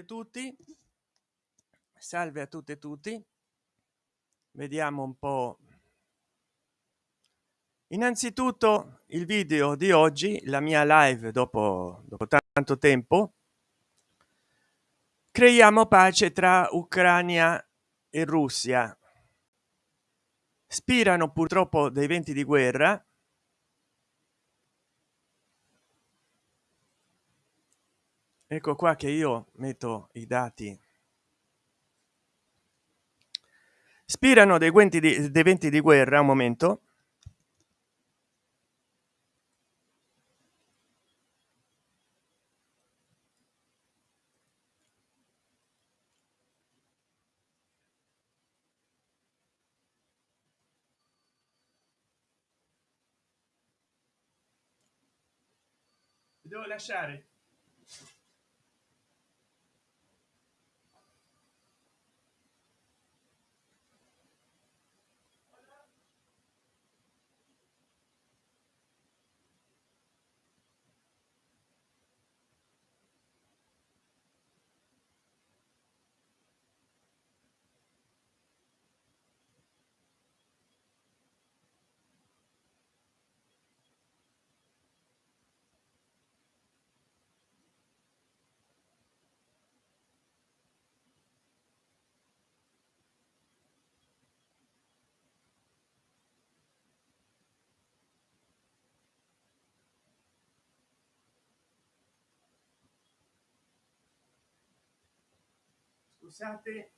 e tutti. Salve a tutte e tutti. Vediamo un po. Innanzitutto il video di oggi la mia live dopo dopo tanto tempo. Creiamo pace tra ucraina e russia. Spirano purtroppo dei venti di guerra ecco qua che io metto i dati. Spirano dei guenti di, dei venti di guerra un momento. Devo lasciare scusate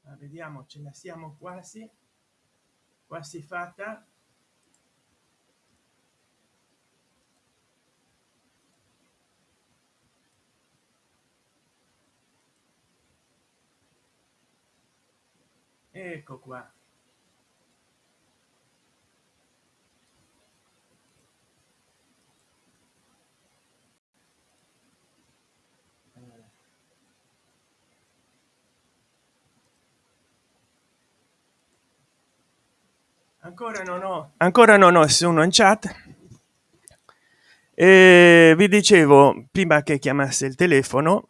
Ma vediamo ce la siamo quasi quasi fatta ecco qua. Ancora non ho ancora non ho nessuno in chat. E vi dicevo prima che chiamasse il telefono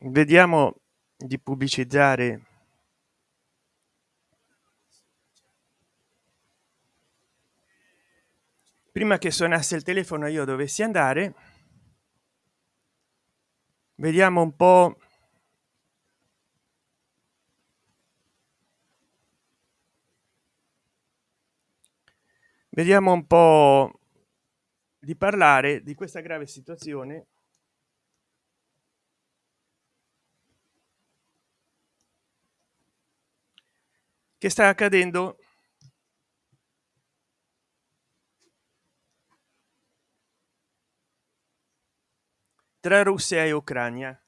vediamo di pubblicizzare prima che suonasse il telefono io dovessi andare. Vediamo un po. Vediamo un po di parlare di questa grave situazione che sta accadendo? Tra russia e ucraina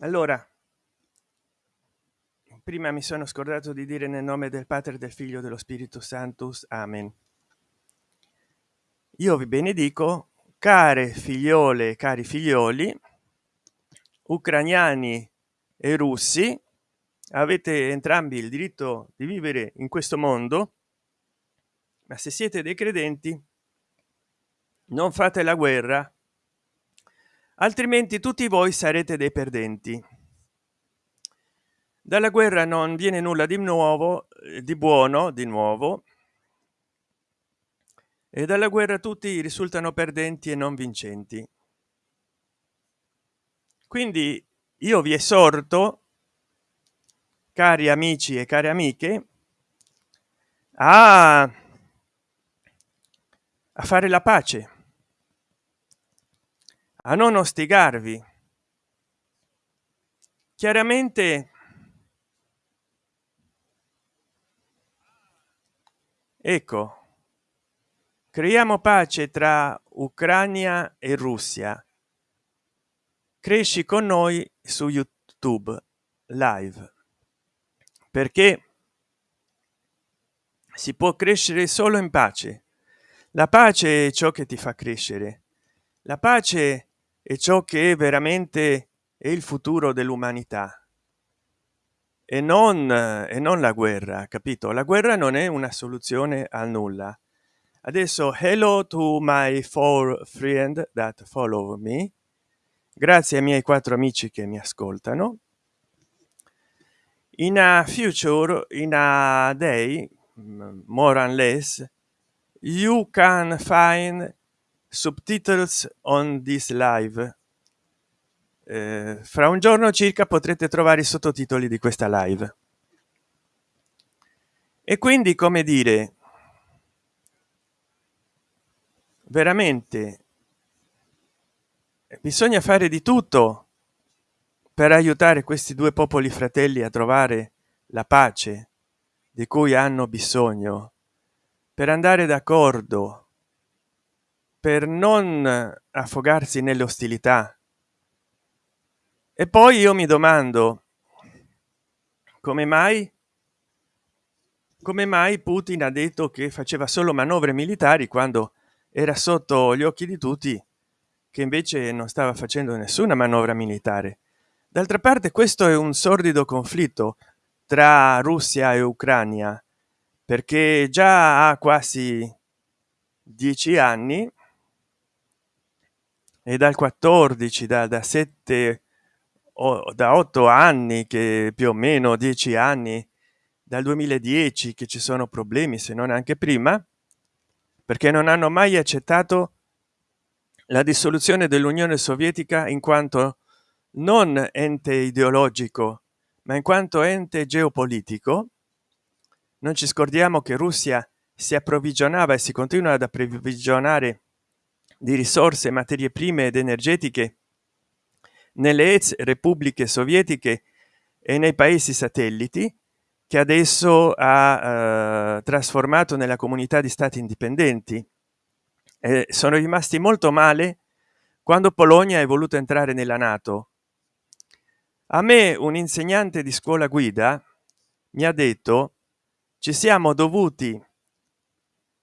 allora prima mi sono scordato di dire nel nome del padre del figlio dello spirito santus amen. Io vi benedico care figliole cari figlioli ucraniani e russi avete entrambi il diritto di vivere in questo mondo ma se siete dei credenti non fate la guerra altrimenti tutti voi sarete dei perdenti. Dalla guerra non viene nulla di nuovo eh, di buono di nuovo. E dalla guerra tutti risultano perdenti e non vincenti. Quindi io vi esorto cari amici e cari amiche a, a fare la pace a non ostigarvi. Chiaramente ecco creiamo pace tra ucraina e russia. Cresci con noi su youtube live. Perché si può crescere solo in pace. La pace è ciò che ti fa crescere. La pace è ciò che è veramente è il futuro dell'umanità. E non e non la guerra capito? La guerra non è una soluzione a nulla. Adesso hello to my four friend that follow me grazie ai miei quattro amici che mi ascoltano. In a future in a day more or less you can find subtitles on this live. Eh, fra un giorno circa potrete trovare i sottotitoli di questa live. E quindi come dire veramente bisogna fare di tutto per aiutare questi due popoli fratelli a trovare la pace di cui hanno bisogno per andare d'accordo per non affogarsi nelle ostilità. E poi io mi domando come mai come mai putin ha detto che faceva solo manovre militari quando era sotto gli occhi di tutti che invece non stava facendo nessuna manovra militare? D'altra parte questo è un sordido conflitto tra russia e ucraina perché già ha quasi dieci anni e dal 14 da, da 7 o da otto anni che più o meno dieci anni dal 2010 che ci sono problemi se non anche prima perché non hanno mai accettato la dissoluzione dell'unione sovietica in quanto non ente ideologico ma in quanto ente geopolitico. Non ci scordiamo che russia si approvvigionava e si continua ad approvvigionare di risorse materie prime ed energetiche nelle ex repubbliche sovietiche e nei paesi satelliti che adesso ha eh, trasformato nella comunità di stati indipendenti. E sono rimasti molto male quando polonia è voluto entrare nella nato. A me un insegnante di scuola guida mi ha detto ci siamo dovuti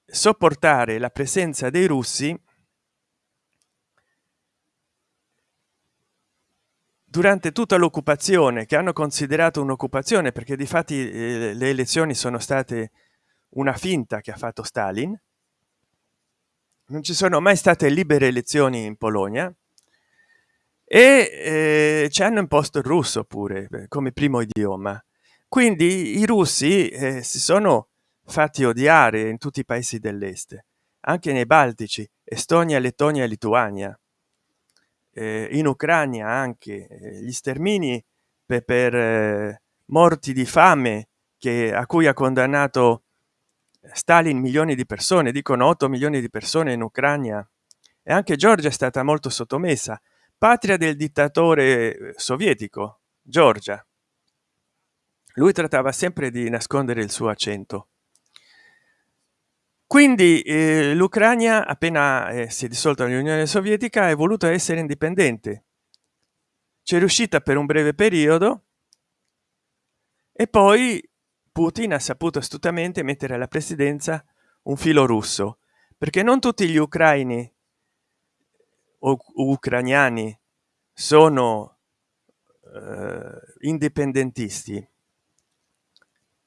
sopportare la presenza dei russi durante tutta l'occupazione che hanno considerato un'occupazione perché di fatti eh, le elezioni sono state una finta che ha fatto stalin non ci sono mai state libere elezioni in polonia e eh, ci hanno imposto il russo pure eh, come primo idioma. Quindi i russi eh, si sono fatti odiare in tutti i paesi dell'est anche nei baltici estonia lettonia lituania eh, in ucraina anche eh, gli stermini per, per eh, morti di fame che a cui ha condannato stalin milioni di persone dicono 8 milioni di persone in ucraina e anche georgia è stata molto sottomessa. Patria del dittatore eh, sovietico georgia. Lui trattava sempre di nascondere il suo accento quindi eh, l'ucraina appena eh, si è dissolta l'unione sovietica è voluto essere indipendente. C'è riuscita per un breve periodo e poi putin ha saputo astutamente mettere alla presidenza un filo russo perché non tutti gli ucraini o ucraniani sono eh, indipendentisti.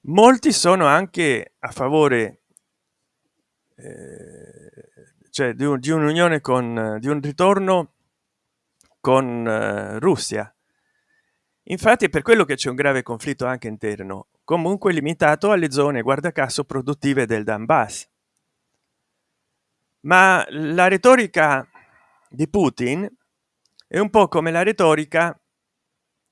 Molti sono anche a favore eh, cioè di, un, di un'unione con di un ritorno con eh, russia. Infatti per quello che c'è un grave conflitto anche interno comunque limitato alle zone guarda caso produttive del donbass. Ma la retorica di putin è un po come la retorica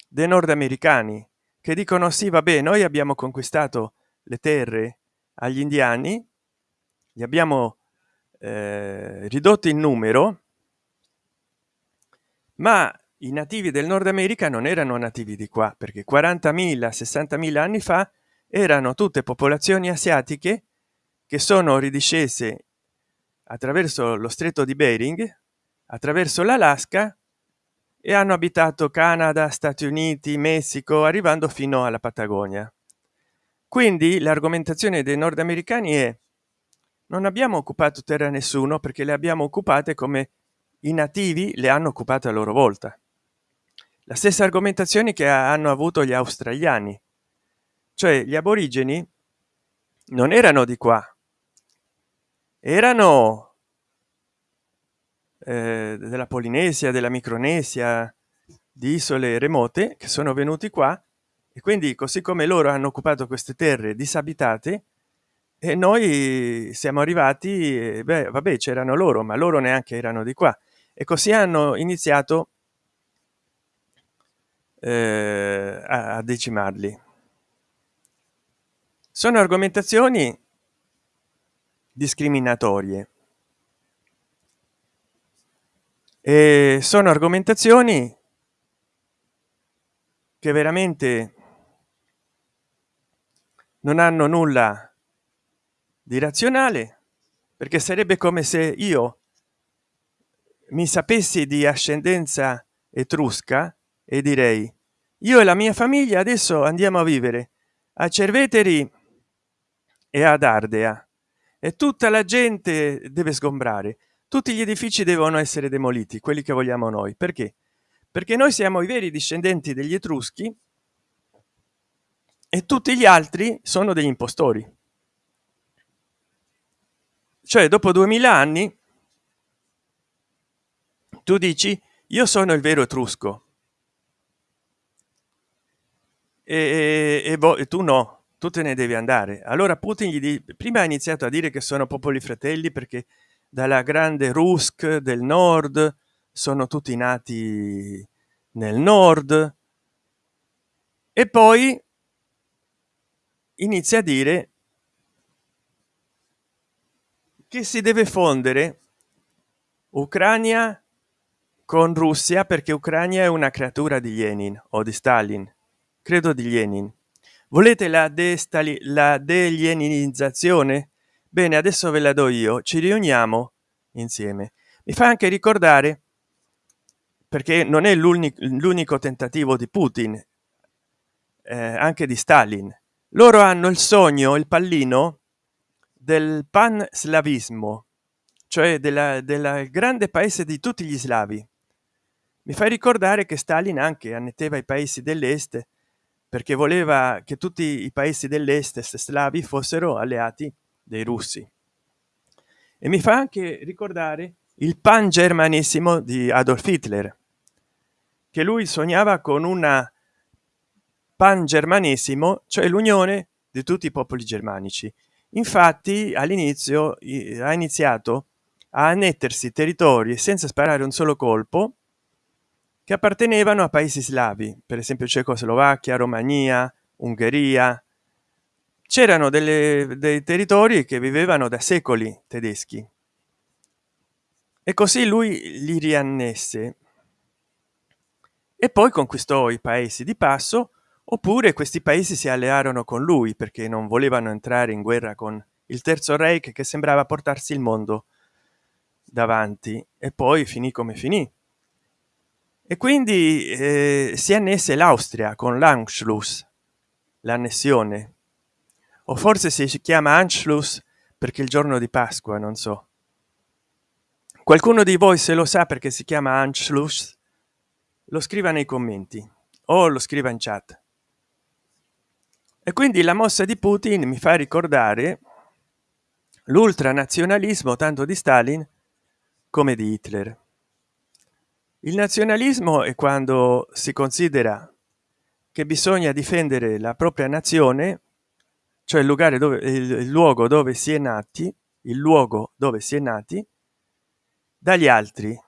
dei nordamericani che dicono sì vabbè noi abbiamo conquistato le terre agli indiani li abbiamo eh, ridotti in numero ma i nativi del nord america non erano nativi di qua perché 40.000 60.000 anni fa erano tutte popolazioni asiatiche che sono ridiscese attraverso lo stretto di bering attraverso l'alaska e hanno abitato canada stati uniti messico arrivando fino alla patagonia. Quindi l'argomentazione dei nordamericani è non abbiamo occupato terra nessuno perché le abbiamo occupate come i nativi le hanno occupate a loro volta. La stessa argomentazione che hanno avuto gli australiani. Cioè gli aborigeni non erano di qua. Erano eh, della polinesia della micronesia di isole remote che sono venuti qua e quindi così come loro hanno occupato queste terre disabitate e noi siamo arrivati beh vabbè c'erano loro ma loro neanche erano di qua. E così hanno iniziato eh, a decimarli. Sono argomentazioni discriminatorie. E sono argomentazioni che veramente non hanno nulla di razionale perché sarebbe come se io mi sapessi di ascendenza etrusca e direi io e la mia famiglia adesso andiamo a vivere a cerveteri e ad ardea e tutta la gente deve sgombrare. Tutti gli edifici devono essere demoliti quelli che vogliamo noi. Perché? Perché noi siamo i veri discendenti degli etruschi e tutti gli altri sono degli impostori cioè dopo 2000 anni tu dici io sono il vero etrusco. E, e, e tu no tu te ne devi andare. Allora putin gli di, prima ha iniziato a dire che sono popoli fratelli perché dalla grande rusk del nord sono tutti nati nel nord. E poi inizia a dire che si deve fondere ucraina con russia perché ucraina è una creatura di lenin o di stalin credo di lenin. Volete la destali la delieninizzazione bene adesso ve la do io ci riuniamo insieme. Mi fa anche ricordare perché non è l'unico tentativo di putin eh, anche di stalin. Loro hanno il sogno il pallino del pan slavismo cioè della, della grande paese di tutti gli slavi. Mi fa ricordare che stalin anche annetteva i paesi dell'est perché voleva che tutti i paesi dell'est slavi fossero alleati dei russi. E mi fa anche ricordare il pan germanissimo di adolf hitler che lui sognava con una pan germanissimo cioè l'unione di tutti i popoli germanici infatti all'inizio ha iniziato a annettersi territori senza sparare un solo colpo che appartenevano a paesi slavi per esempio cecoslovacchia romania ungheria. C'erano dei territori che vivevano da secoli tedeschi. E così lui li riannesse. E poi conquistò i paesi di passo oppure questi paesi si allearono con lui perché non volevano entrare in guerra con il terzo reich che sembrava portarsi il mondo davanti e poi finì come finì. E quindi eh, si annesse l'austria con l'anschluss l'annessione o forse si chiama anschluss perché il giorno di pasqua non so. Qualcuno di voi se lo sa perché si chiama anschluss? Lo scriva nei commenti o lo scriva in chat e quindi la mossa di putin mi fa ricordare l'ultranazionalismo tanto di stalin come di hitler. Il nazionalismo è quando si considera che bisogna difendere la propria nazione cioè il luogo dove il luogo dove si è nati il luogo dove si è nati dagli altri.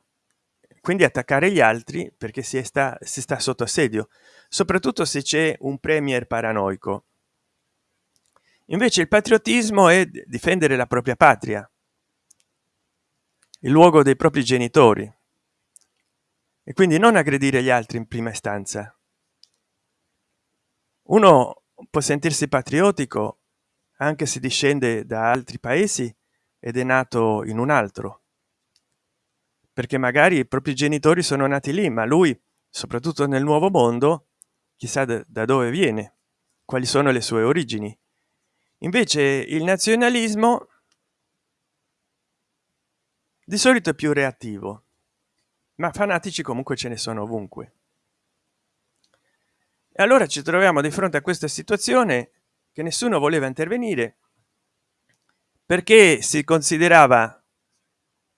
Quindi attaccare gli altri perché si sta si sta sotto assedio soprattutto se c'è un premier paranoico. Invece il patriottismo è difendere la propria patria il luogo dei propri genitori e quindi non aggredire gli altri in prima istanza. Uno può sentirsi patriottico anche se discende da altri paesi ed è nato in un altro perché magari i propri genitori sono nati lì ma lui soprattutto nel nuovo mondo chissà da dove viene quali sono le sue origini. Invece il nazionalismo di solito è più reattivo ma fanatici comunque ce ne sono ovunque. E allora ci troviamo di fronte a questa situazione che nessuno voleva intervenire perché si considerava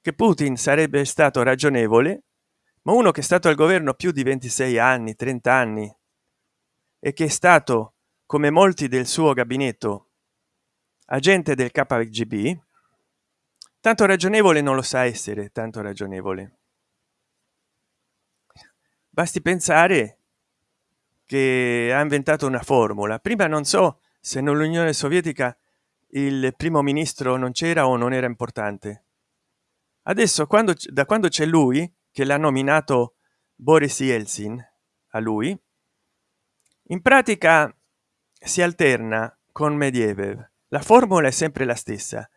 che putin sarebbe stato ragionevole ma uno che è stato al governo più di 26 anni 30 anni e che è stato come molti del suo gabinetto agente del kgb tanto ragionevole non lo sa essere tanto ragionevole. Basti pensare che ha inventato una formula. Prima non so se nell'unione sovietica il primo ministro non c'era o non era importante. Adesso quando da quando c'è lui che l'ha nominato boris yeltsin a lui in pratica si alterna con medievev la formula è sempre la stessa.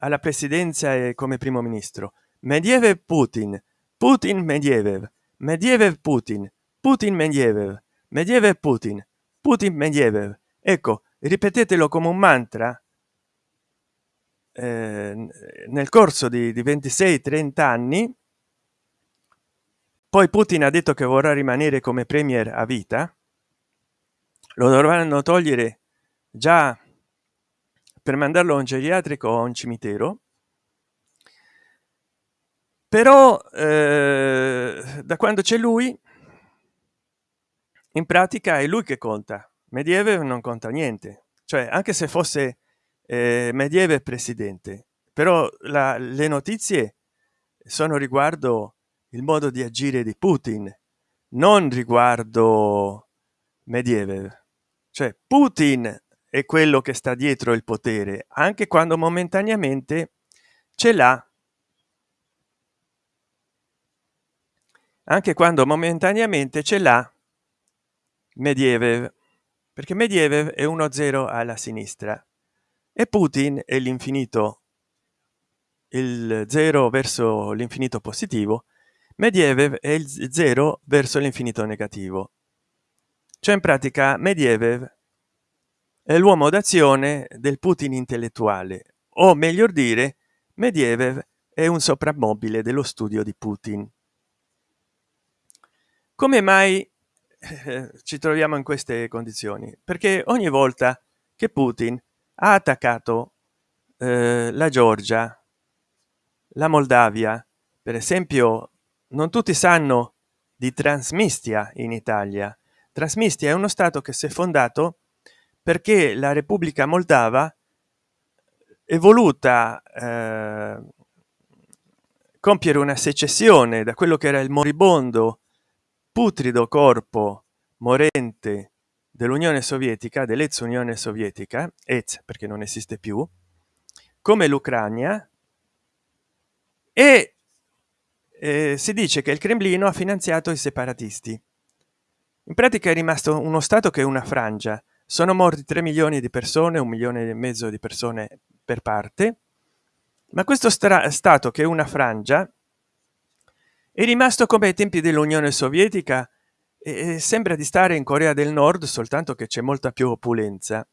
Alla presidenza e come primo ministro. Medievev putin. Putin medievev medievev putin. Putin medievev medievev putin. Putin medievev ecco ripetetelo come un mantra. Eh, nel corso di, di 26 30 anni poi putin ha detto che vorrà rimanere come premier a vita lo dovranno togliere già per mandarlo a un geriatrico o a un cimitero. Però eh, da quando c'è lui in pratica è lui che conta. Medieve non conta niente. Cioè anche se fosse eh, medieve presidente però la, le notizie sono riguardo il modo di agire di putin non riguardo medieve cioè putin è quello che sta dietro il potere anche quando momentaneamente ce l'ha. Anche quando momentaneamente ce l'ha medievev perché medievev è uno zero alla sinistra e putin è l'infinito il zero verso l'infinito positivo medievev è il zero verso l'infinito negativo cioè in pratica medievev è l'uomo d'azione del putin intellettuale o meglio dire medievev è un soprammobile dello studio di putin. Come mai eh, ci troviamo in queste condizioni? Perché ogni volta che putin ha attaccato eh, la georgia la moldavia per esempio non tutti sanno di transmistia in italia trasmistia è uno stato che si è fondato perché la repubblica moldava è voluta eh, compiere una secessione da quello che era il moribondo putrido corpo morente dell'unione sovietica dell'ex unione sovietica ex perché non esiste più come l'ucraina e eh, si dice che il cremlino ha finanziato i separatisti in pratica è rimasto uno stato che è una frangia. Sono morti 3 milioni di persone un milione e mezzo di persone per parte. Ma questo stato che è una frangia è rimasto come ai tempi dell'unione sovietica e sembra di stare in corea del nord soltanto che c'è molta più opulenza.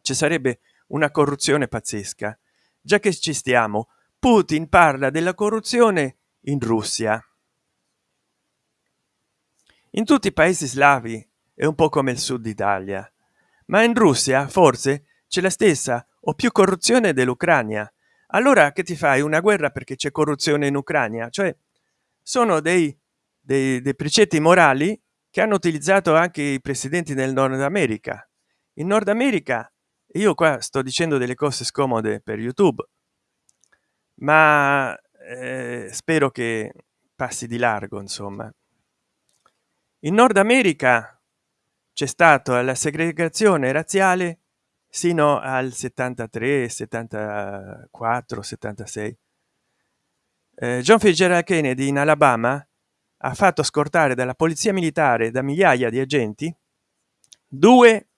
Ci sarebbe una corruzione pazzesca. Già che ci stiamo putin parla della corruzione in russia in tutti i paesi slavi è un po come il sud italia ma in russia forse c'è la stessa o più corruzione dell'ucraina allora che ti fai? Una guerra perché c'è corruzione in ucraina cioè sono dei, dei, dei precetti morali che hanno utilizzato anche i presidenti del nord america. In nord america io qua sto dicendo delle cose scomode per youtube ma eh, spero che passi di largo insomma in nord america c'è stato la segregazione razziale sino al 73 74 76 eh, john fitzgerald kennedy in alabama ha fatto scortare dalla polizia militare da migliaia di agenti due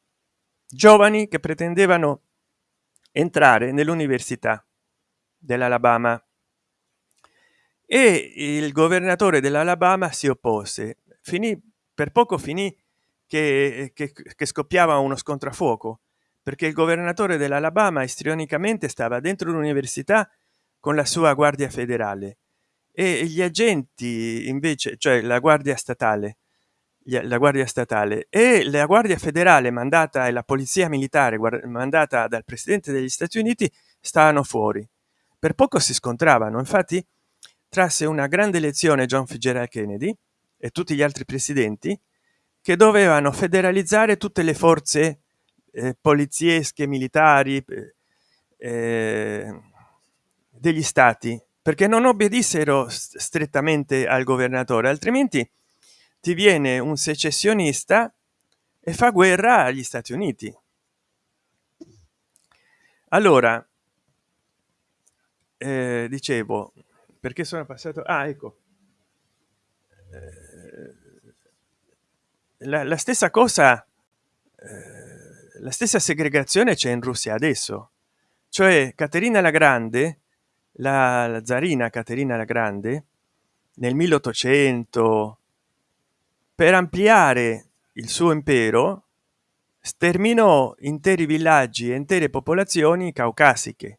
giovani che pretendevano entrare nell'università dell'alabama. E il governatore dell'alabama si oppose. Finì per poco finì che, che, che scoppiava uno fuoco perché il governatore dell'alabama istrionicamente stava dentro l'università con la sua guardia federale e gli agenti invece cioè la guardia statale la guardia statale e la guardia federale mandata e la polizia militare mandata dal presidente degli stati uniti stavano fuori. Per poco si scontravano infatti trasse una grande lezione john fitzgerald kennedy e tutti gli altri presidenti che dovevano federalizzare tutte le forze eh, poliziesche militari eh, eh degli stati perché non obbedissero strettamente al governatore altrimenti ti viene un secessionista e fa guerra agli stati uniti. Allora eh, dicevo perché sono passato ah, ecco. Eh, la, la, stessa cosa eh, la stessa segregazione c'è in russia adesso. Cioè caterina la grande la, la zarina caterina la grande nel 1800 per ampliare il suo impero sterminò interi villaggi e intere popolazioni caucasiche.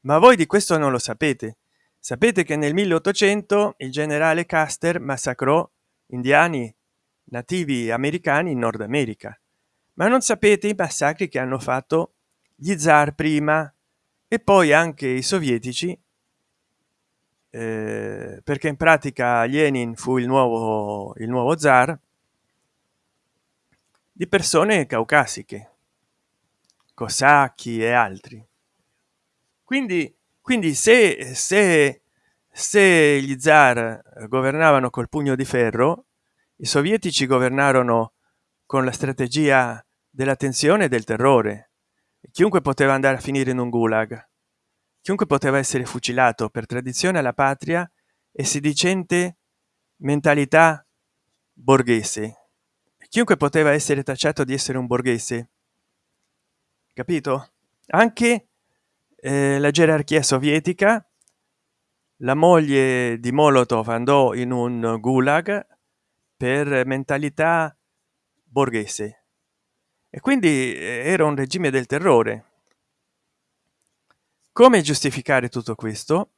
Ma voi di questo non lo sapete. Sapete che nel 1800 il generale caster massacrò indiani nativi americani in nord america. Ma non sapete i massacri che hanno fatto gli zar prima e poi anche i sovietici eh, perché in pratica lenin fu il nuovo il nuovo zar di persone caucasiche cosacchi e altri. Quindi quindi se se se gli zar governavano col pugno di ferro i sovietici governarono con la strategia della tensione e del terrore. Chiunque poteva andare a finire in un gulag. Chiunque poteva essere fucilato per tradizione alla patria e sedicente mentalità borghese. Chiunque poteva essere tacciato di essere un borghese. Capito? Anche eh, la gerarchia sovietica la moglie di molotov andò in un gulag per mentalità borghese. E quindi eh, era un regime del terrore. Come giustificare tutto questo?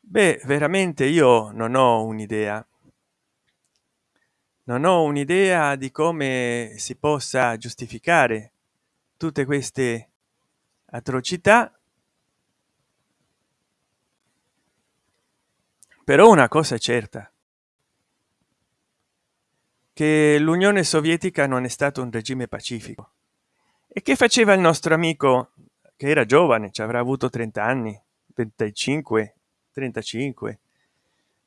Beh veramente io non ho un'idea. Non ho un'idea di come si possa giustificare tutte queste atrocità. Però una cosa è certa che l'unione sovietica non è stato un regime pacifico. E che faceva il nostro amico che era giovane ci avrà avuto 30 anni 25 35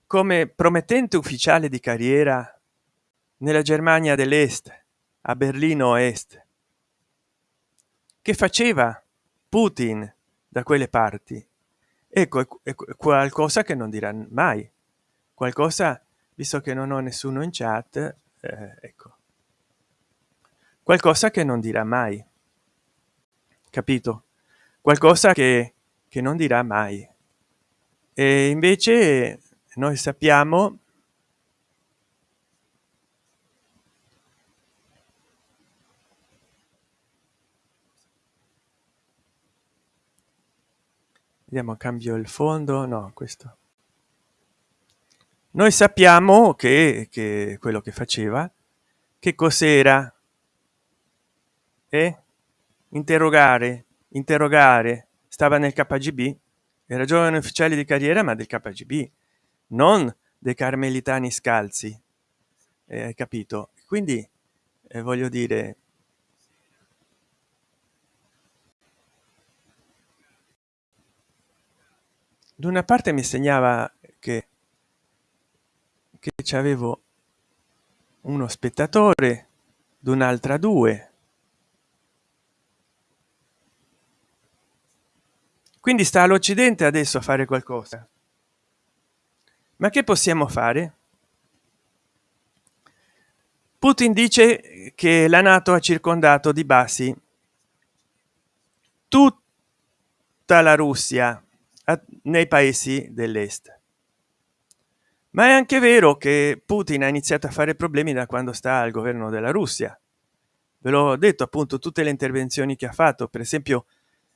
come promettente ufficiale di carriera nella germania dell'est a berlino est. Che faceva putin da quelle parti. Ecco è qualcosa che non dirà mai. Qualcosa visto che non ho nessuno in chat eh, ecco. Qualcosa che non dirà mai. Capito? Qualcosa che, che non dirà mai. E invece noi sappiamo vediamo cambio il fondo. No questo noi sappiamo che, che quello che faceva che cos'era? E interrogare interrogare. Stava nel kgb era giovane ufficiale di carriera ma del kgb non dei carmelitani scalzi. Eh, hai capito? Quindi eh, voglio dire da una parte mi segnava che ci avevo uno spettatore d'un'altra due. Quindi sta all'occidente adesso a fare qualcosa. Ma che possiamo fare? Putin dice che la nato ha circondato di basi tutta la russia nei paesi dell'est ma è anche vero che putin ha iniziato a fare problemi da quando sta al governo della russia. Ve l'ho detto appunto tutte le intervenzioni che ha fatto per esempio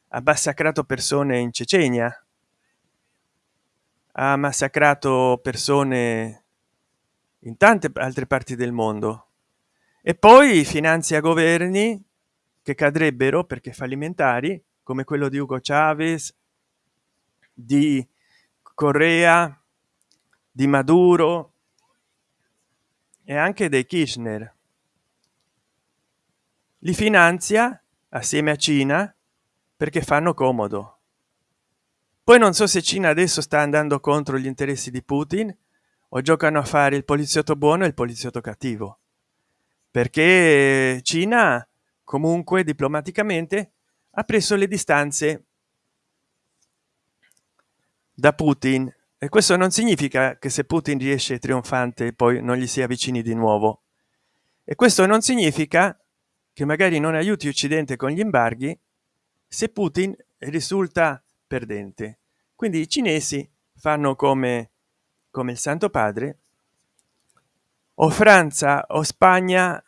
ha massacrato persone in cecenia ha massacrato persone in tante altre parti del mondo. E poi finanzia governi che cadrebbero perché fallimentari come quello di ugo chavez di correa di maduro e anche dei kirchner. Li finanzia assieme a cina perché fanno comodo. Poi non so se cina adesso sta andando contro gli interessi di putin o giocano a fare il poliziotto buono e il poliziotto cattivo. Perché cina comunque diplomaticamente ha preso le distanze da putin e questo non significa che se putin riesce trionfante poi non gli si avvicini di nuovo. E questo non significa che magari non aiuti occidente con gli embarghi se putin risulta perdente. Quindi i cinesi fanno come come il santo padre o francia o spagna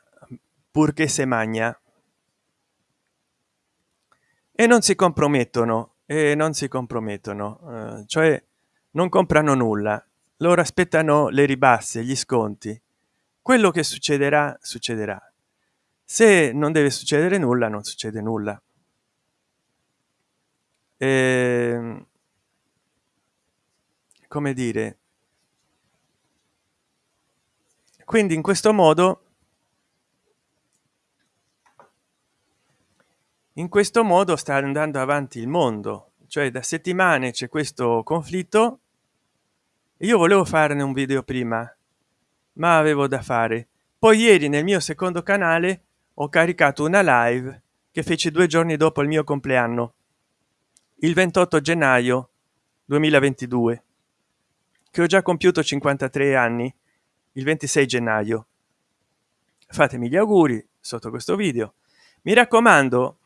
purché se magna. E non si compromettono e non si compromettono eh, cioè non comprano nulla. Loro aspettano le ribasse gli sconti. Quello che succederà succederà. Se non deve succedere nulla non succede nulla. E, ehm, come dire? Quindi in questo modo in questo modo sta andando avanti il mondo cioè da settimane c'è questo conflitto. Io volevo farne un video prima ma avevo da fare. Poi ieri nel mio secondo canale ho caricato una live che fece due giorni dopo il mio compleanno il 28 gennaio 2022 che ho già compiuto 53 anni il 26 gennaio. Fatemi gli auguri sotto questo video. Mi raccomando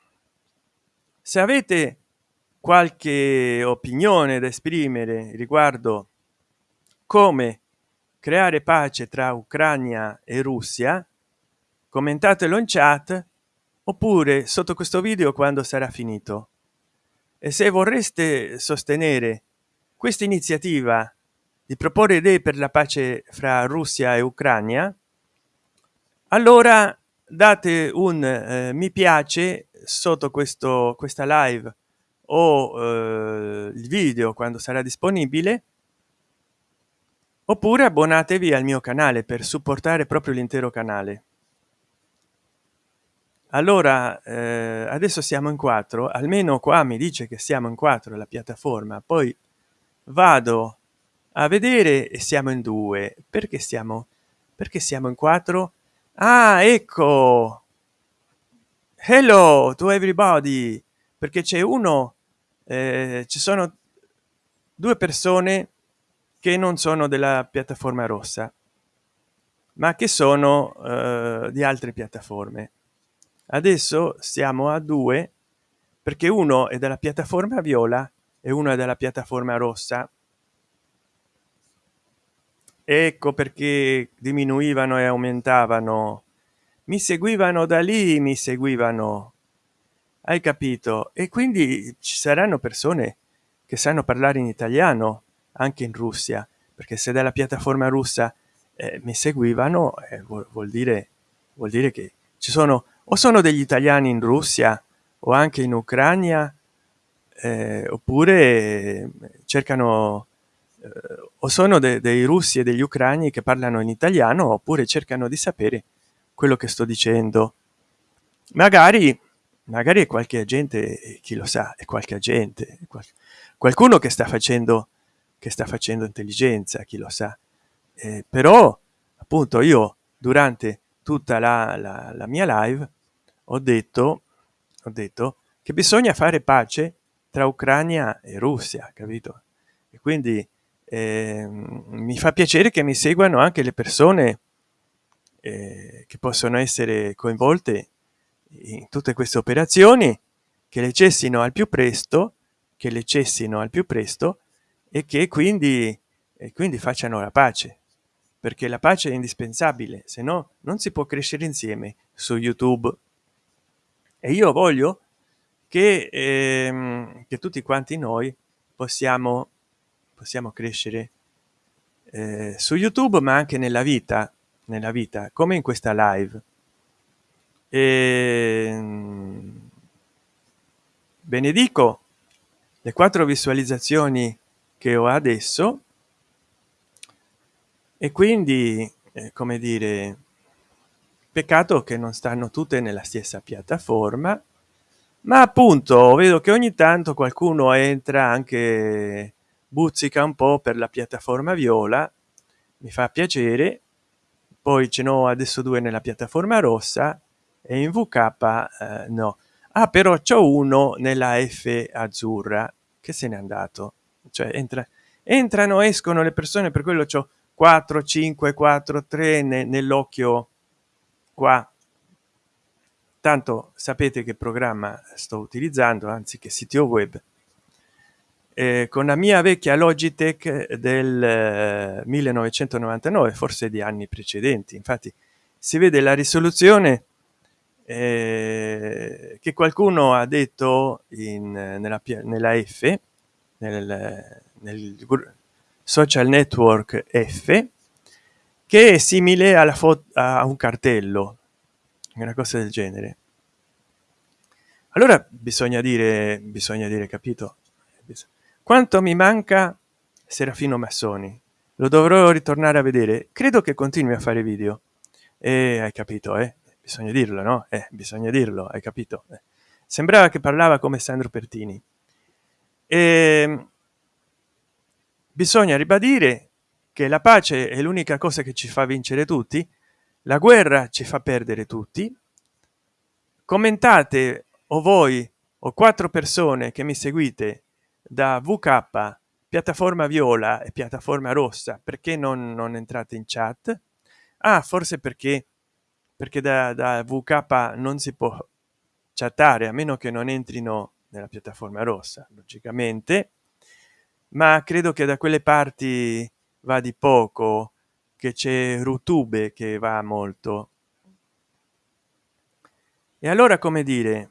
se avete qualche opinione da esprimere riguardo come creare pace tra ucraina e russia commentatelo in chat oppure sotto questo video quando sarà finito. E se vorreste sostenere questa iniziativa di proporre idee per la pace fra russia e ucraina allora date un eh, mi piace sotto questo questa live o eh, il video quando sarà disponibile oppure abbonatevi al mio canale per supportare proprio l'intero canale. Allora eh, adesso siamo in quattro almeno qua mi dice che siamo in quattro la piattaforma poi vado a vedere e siamo in due. Perché siamo perché siamo in quattro? Ah ecco! Hello to everybody! Perché c'è uno eh, ci sono due persone che non sono della piattaforma rossa ma che sono eh, di altre piattaforme. Adesso siamo a due perché uno è della piattaforma viola e uno è della piattaforma rossa. Ecco perché diminuivano e aumentavano. Mi seguivano da lì mi seguivano hai capito? E quindi ci saranno persone che sanno parlare in italiano anche in russia perché se dalla piattaforma russa eh, mi seguivano eh, vuol, vuol dire vuol dire che ci sono o sono degli italiani in russia o anche in ucraina eh, oppure eh, cercano eh, o sono de dei russi e degli ucraini che parlano in italiano oppure cercano di sapere quello che sto dicendo. Magari magari qualche agente chi lo sa è qualche agente qualcuno che sta facendo che sta facendo intelligenza chi lo sa. Eh, però appunto io durante tutta la, la, la mia live ho detto ho detto che bisogna fare pace tra ucraina e russia capito? E quindi eh, mi fa piacere che mi seguano anche le persone eh, che possono essere coinvolte in tutte queste operazioni che le cessino al più presto che le cessino al più presto e che quindi e quindi facciano la pace. Perché la pace è indispensabile se no non si può crescere insieme su youtube. E io voglio che, ehm, che tutti quanti noi possiamo possiamo crescere eh, su youtube ma anche nella vita nella vita come in questa live e ehm, benedico le quattro visualizzazioni che ho adesso. E quindi eh, come dire peccato che non stanno tutte nella stessa piattaforma ma appunto vedo che ogni tanto qualcuno entra anche buzzica un po per la piattaforma viola mi fa piacere. Poi ce n'ho adesso due nella piattaforma rossa e in vk eh, no. Ah però c'è uno nella f azzurra. Che se n'è andato? Cioè entra entrano escono le persone per quello c'ho 4 5 4 3 ne, nell'occhio qua. Tanto sapete che programma sto utilizzando anzi che sito web. Eh, con la mia vecchia logitech del eh, 1999 forse di anni precedenti. Infatti si vede la risoluzione eh, che qualcuno ha detto in nella, nella f nel, nel social network f che è simile alla foto a un cartello una cosa del genere. Allora bisogna dire bisogna dire capito? Quanto mi manca serafino massoni? Lo dovrò ritornare a vedere? Credo che continui a fare video. E hai capito eh? Bisogna dirlo no? Eh, bisogna dirlo hai capito? Eh. sembrava che parlava come sandro pertini. E ehm, bisogna ribadire che la pace è l'unica cosa che ci fa vincere tutti la guerra ci fa perdere tutti. Commentate o voi o quattro persone che mi seguite da vk piattaforma viola e piattaforma rossa perché non, non entrate in chat? Ah forse perché perché da, da vk non si può chattare a meno che non entrino nella piattaforma rossa logicamente ma credo che da quelle parti va di poco che c'è rutube che va molto. E allora come dire?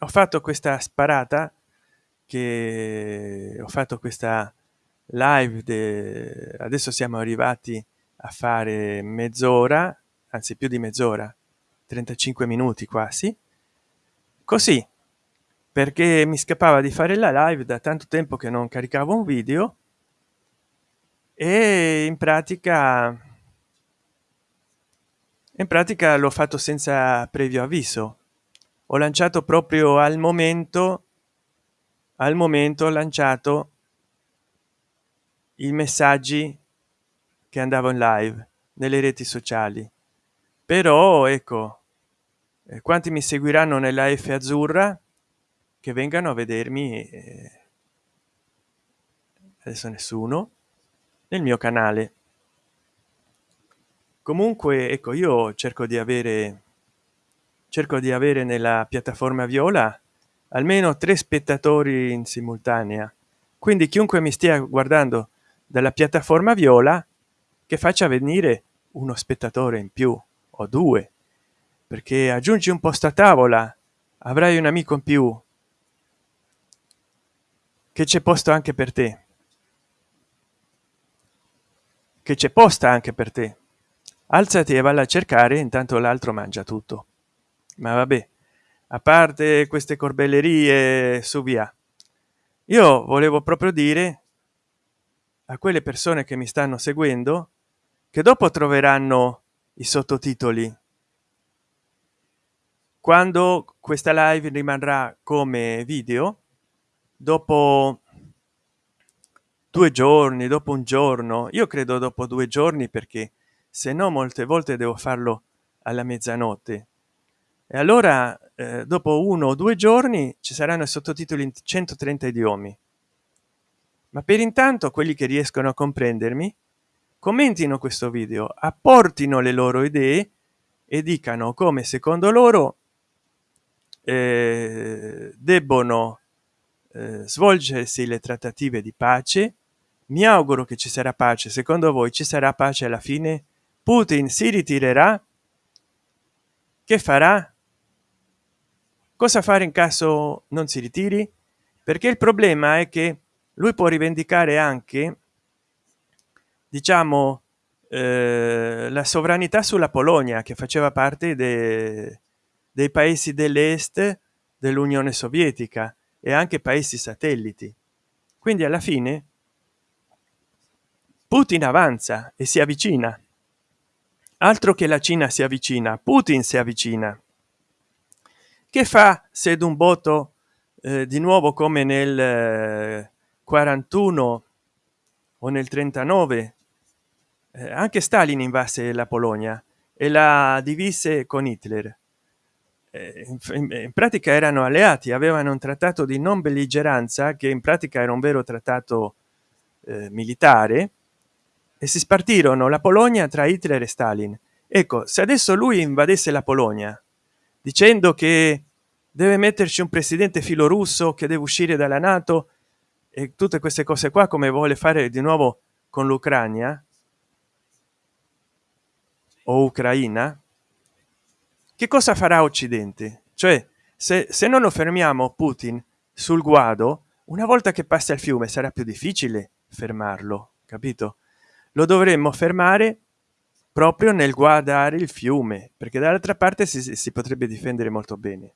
Ho fatto questa sparata che ho fatto questa live adesso siamo arrivati a fare mezz'ora anzi più di mezz'ora 35 minuti quasi così perché mi scappava di fare la live da tanto tempo che non caricavo un video e in pratica in pratica l'ho fatto senza previo avviso. Ho lanciato proprio al momento al momento ho lanciato i messaggi che andavo in live nelle reti sociali però ecco eh, quanti mi seguiranno nella f azzurra che vengano a vedermi eh, adesso nessuno nel mio canale. Comunque ecco io cerco di avere cerco di avere nella piattaforma viola almeno tre spettatori in simultanea. Quindi chiunque mi stia guardando dalla piattaforma viola che faccia venire uno spettatore in più o due perché aggiungi un posto a tavola avrai un amico in più che c'è posto anche per te. Che c'è posta anche per te. Alzati e valla a cercare intanto l'altro mangia tutto. Ma vabbè a parte queste corbellerie su via. Io volevo proprio dire a quelle persone che mi stanno seguendo che dopo troveranno i sottotitoli. Quando questa live rimarrà come video dopo due giorni dopo un giorno io credo dopo due giorni perché se no molte volte devo farlo alla mezzanotte. E allora eh, dopo uno o due giorni ci saranno sottotitoli in 130 idiomi. Ma per intanto quelli che riescono a comprendermi commentino questo video apportino le loro idee e dicano come secondo loro eh, debbono eh, svolgersi le trattative di pace. Mi auguro che ci sarà pace. Secondo voi ci sarà pace alla fine? Putin si ritirerà? Che farà? Cosa fare in caso non si ritiri? Perché il problema è che lui può rivendicare anche diciamo eh, la sovranità sulla polonia che faceva parte de, dei paesi dell'est dell'unione sovietica e anche paesi satelliti. Quindi alla fine putin avanza e si avvicina. Altro che la cina si avvicina putin si avvicina. Che fa se d'un voto eh, di nuovo come nel eh, 41 o nel 39 eh, anche stalin invase la polonia e la divise con hitler. Eh, in, pratica erano alleati avevano un trattato di non belligeranza che in pratica era un vero trattato eh, militare e si spartirono la polonia tra hitler e stalin. Ecco se adesso lui invadesse la polonia dicendo che deve metterci un presidente filorusso che deve uscire dalla nato e tutte queste cose qua come vuole fare di nuovo con l'ucraina o ucraina che cosa farà occidente? Cioè se, se non lo fermiamo putin sul guado una volta che passa il fiume sarà più difficile fermarlo capito? Lo dovremmo fermare proprio nel guardare il fiume perché dall'altra parte si, si potrebbe difendere molto bene.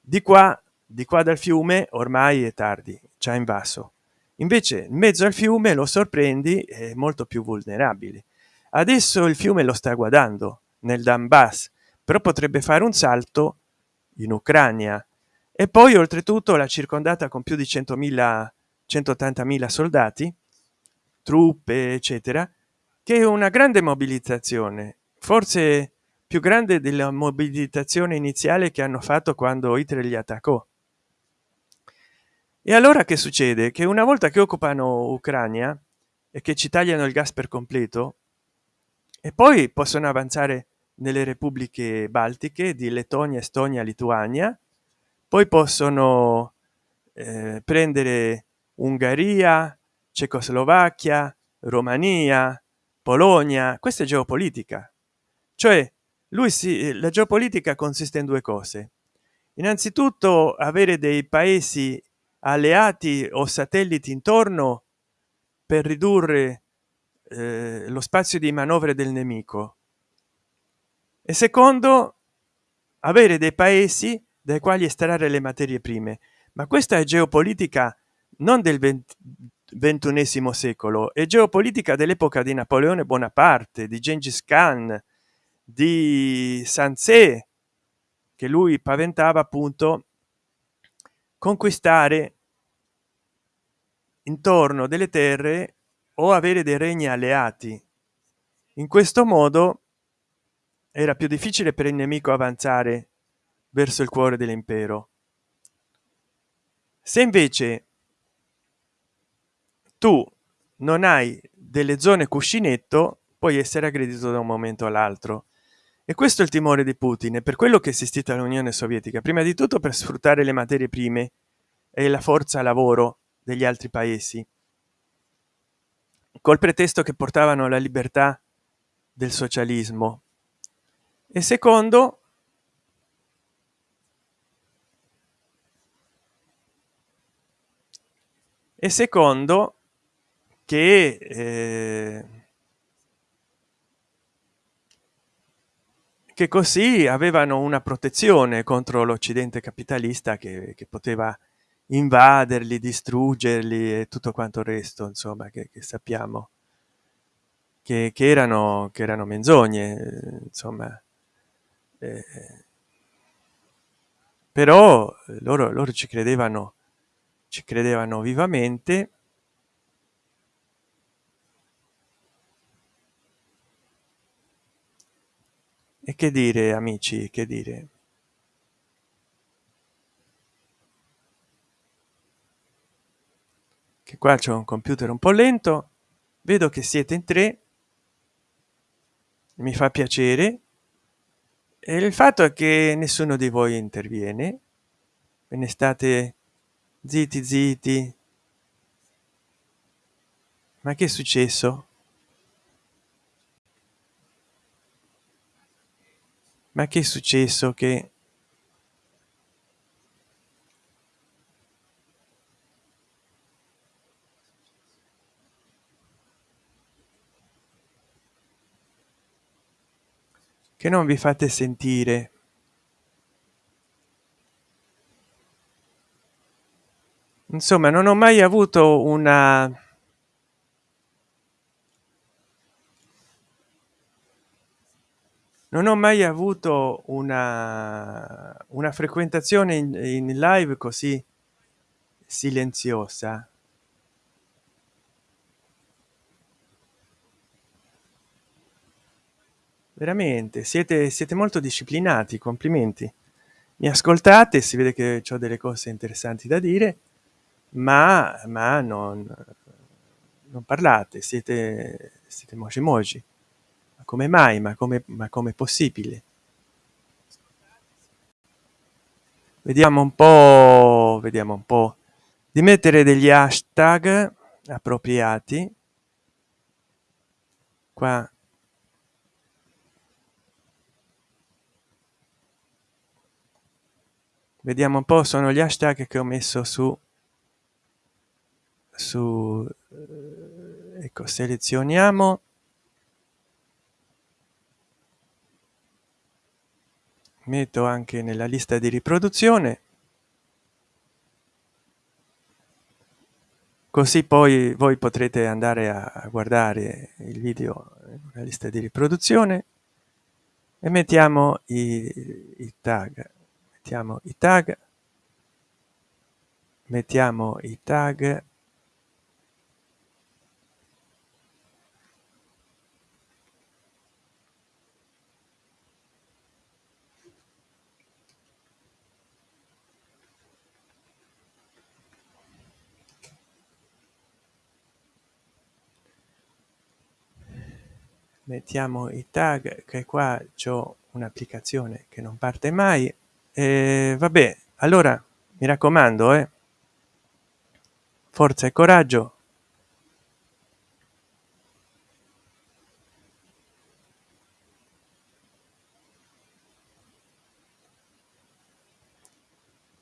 Di qua di qua dal fiume ormai è tardi ha invaso. Invece in mezzo al fiume lo sorprendi è molto più vulnerabile adesso il fiume lo sta guardando nel Donbass però potrebbe fare un salto in Ucraina e poi oltretutto la circondata con più di 100.000 180.000 soldati truppe eccetera che è una grande mobilitazione forse più grande della mobilitazione iniziale che hanno fatto quando Hitler li attaccò. E allora che succede? Che una volta che occupano ucraina e che ci tagliano il gas per completo e poi possono avanzare nelle repubbliche baltiche di lettonia estonia lituania. Poi possono eh, prendere ungheria cecoslovacchia romania polonia. Questa è geopolitica. Cioè lui si la geopolitica consiste in due cose. Innanzitutto avere dei paesi alleati o satelliti intorno per ridurre eh, lo spazio di manovre del nemico. E secondo avere dei paesi dai quali estrarre le materie prime. Ma questa è geopolitica non del ventunesimo secolo è geopolitica dell'epoca di napoleone bonaparte di gengis khan di sanzé che lui paventava appunto conquistare intorno delle terre o avere dei regni alleati. In questo modo era più difficile per il nemico avanzare verso il cuore dell'impero. Se invece tu non hai delle zone cuscinetto puoi essere aggredito da un momento all'altro. E questo è il timore di putin per quello che è esistita l'unione sovietica. Prima di tutto per sfruttare le materie prime e la forza lavoro degli altri paesi col pretesto che portavano la libertà del socialismo. E secondo e secondo che eh, che così avevano una protezione contro l'occidente capitalista che, che, poteva invaderli distruggerli e tutto quanto il resto insomma che, che sappiamo che, che, erano che erano menzogne insomma eh, però loro loro ci credevano ci credevano vivamente. E che dire amici che dire che qua c'è un computer un po lento vedo che siete in tre mi fa piacere e il fatto è che nessuno di voi interviene ve ne state zitti zitti. Ma che è successo? Ma che è successo che che non vi fate sentire. Insomma non ho mai avuto una non ho mai avuto una una frequentazione in, in live così silenziosa veramente siete siete molto disciplinati complimenti. Mi ascoltate si vede che ho delle cose interessanti da dire ma ma non non parlate siete siete moci moci. Come mai? Ma come ma come possibile? Vediamo un po vediamo un po. Di mettere degli hashtag appropriati. Qua vediamo un po sono gli hashtag che ho messo su su ecco selezioniamo. Metto anche nella lista di riproduzione. Così poi voi potrete andare a guardare il video nella lista di riproduzione. E mettiamo i, i tag mettiamo i tag. Mettiamo i tag. Mettiamo i tag che qua c'ho un'applicazione che non parte mai e vabbè allora mi raccomando eh. Forza e coraggio.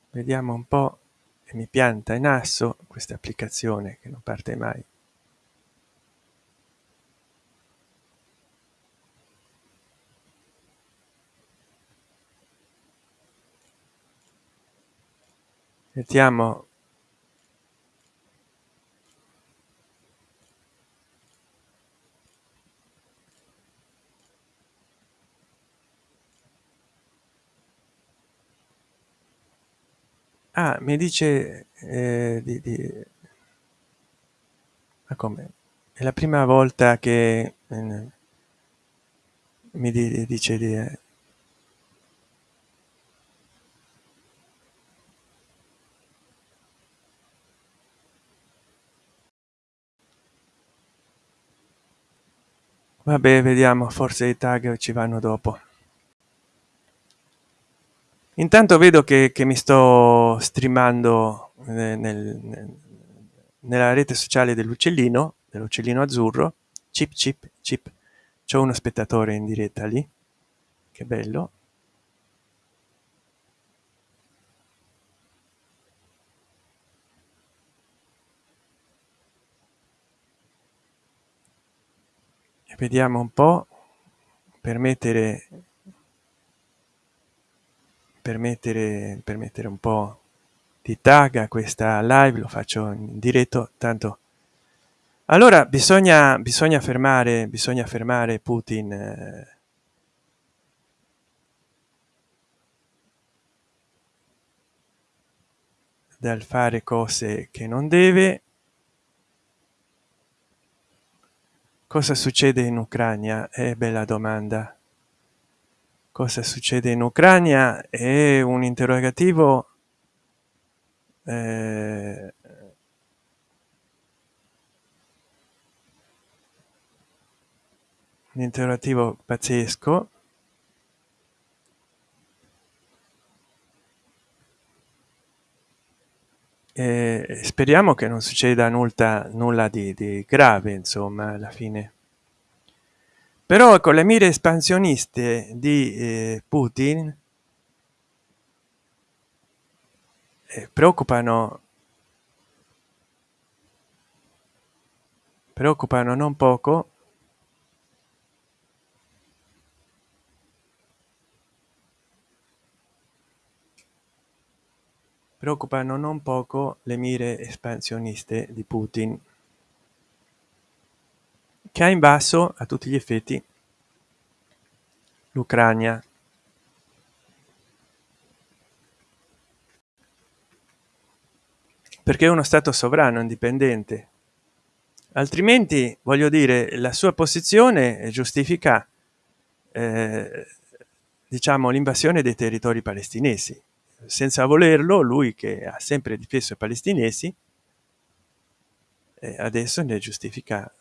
Vediamo un po e mi pianta in asso questa applicazione che non parte mai mettiamo. Ah mi dice eh, di, di... ma come? È la prima volta che eh, mi dice di vabbè vediamo forse i tag ci vanno dopo. Intanto vedo che, che mi sto streamando nel, nel, nella rete sociale dell'uccellino dell'uccellino azzurro. Chip chip chip. C'è uno spettatore in diretta lì. Che bello vediamo un po per mettere per mettere per mettere un po di tag questa live lo faccio in diretto tanto. Allora bisogna bisogna fermare bisogna fermare putin eh, dal fare cose che non deve cosa succede in ucraina? È bella domanda. Cosa succede in ucraina? È un interrogativo eh, un interrogativo pazzesco e speriamo che non succeda nulla nulla di, di grave insomma alla fine. Però con le mire espansioniste di eh, putin eh, preoccupano preoccupano non poco preoccupano non poco le mire espansioniste di putin che ha invaso a tutti gli effetti l'ucraina perché è uno stato sovrano indipendente. Altrimenti voglio dire la sua posizione giustifica eh, diciamo l'invasione dei territori palestinesi senza volerlo lui che ha sempre difeso i palestinesi adesso ne giustifica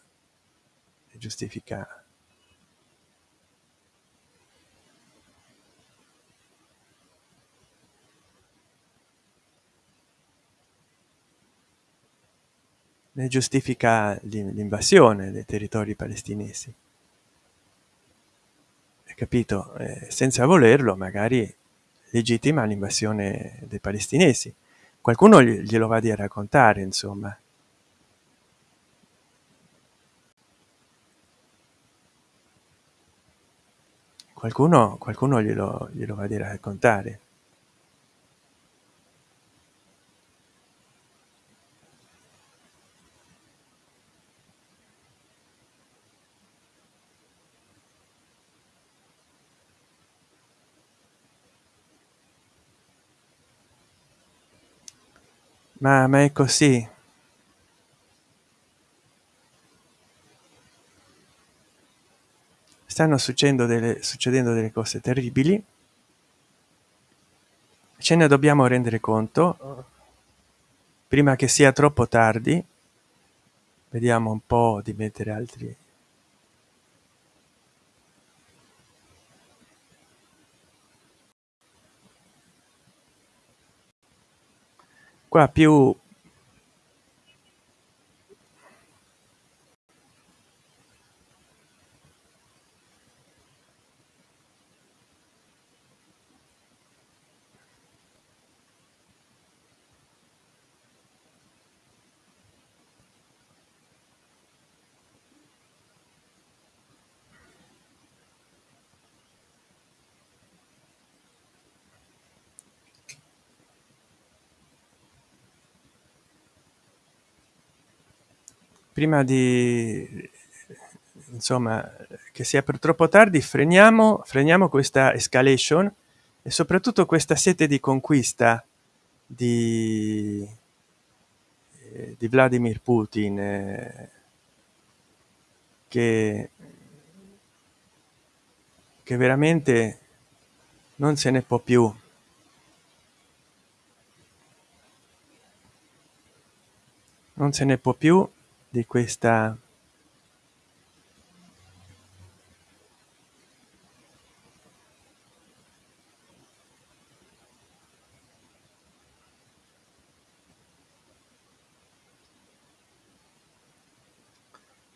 giustifica. Ne giustifica l'invasione dei territori palestinesi. Capito? Eh, senza volerlo magari legittima l'invasione dei palestinesi. Qualcuno glielo va di raccontare insomma. Qualcuno qualcuno glielo, glielo va di raccontare ma, ma è così. Stanno succedendo delle succedendo delle cose terribili. Ce ne dobbiamo rendere conto. Prima che sia troppo tardi vediamo un po di mettere altri qua più prima di insomma che sia per troppo tardi freniamo freniamo questa escalation e soprattutto questa sete di conquista di, eh, di vladimir putin eh, che che veramente non se ne può più. Non se ne può più di questa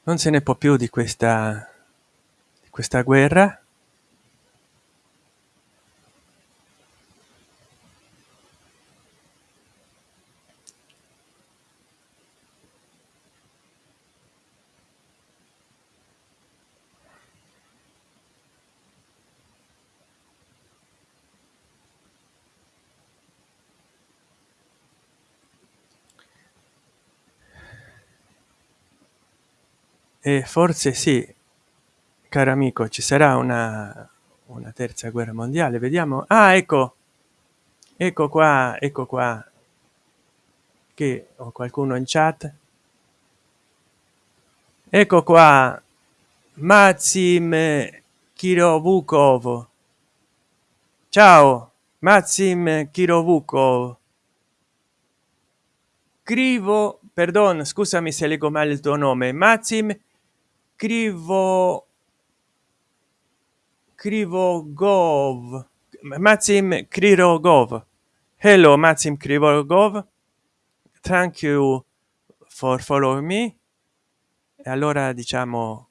non se ne può più di questa di questa guerra e forse sì caro amico ci sarà una una terza guerra mondiale vediamo. Ah ecco ecco qua ecco qua che ho qualcuno in chat. Ecco qua maxim kirovukov. Ciao maxim kirovukov. Scrivo perdon scusami se leggo male il tuo nome. Maxim scrivo krivogov maxim krirogov hello maxim krivogov thank you for follow me. E allora diciamo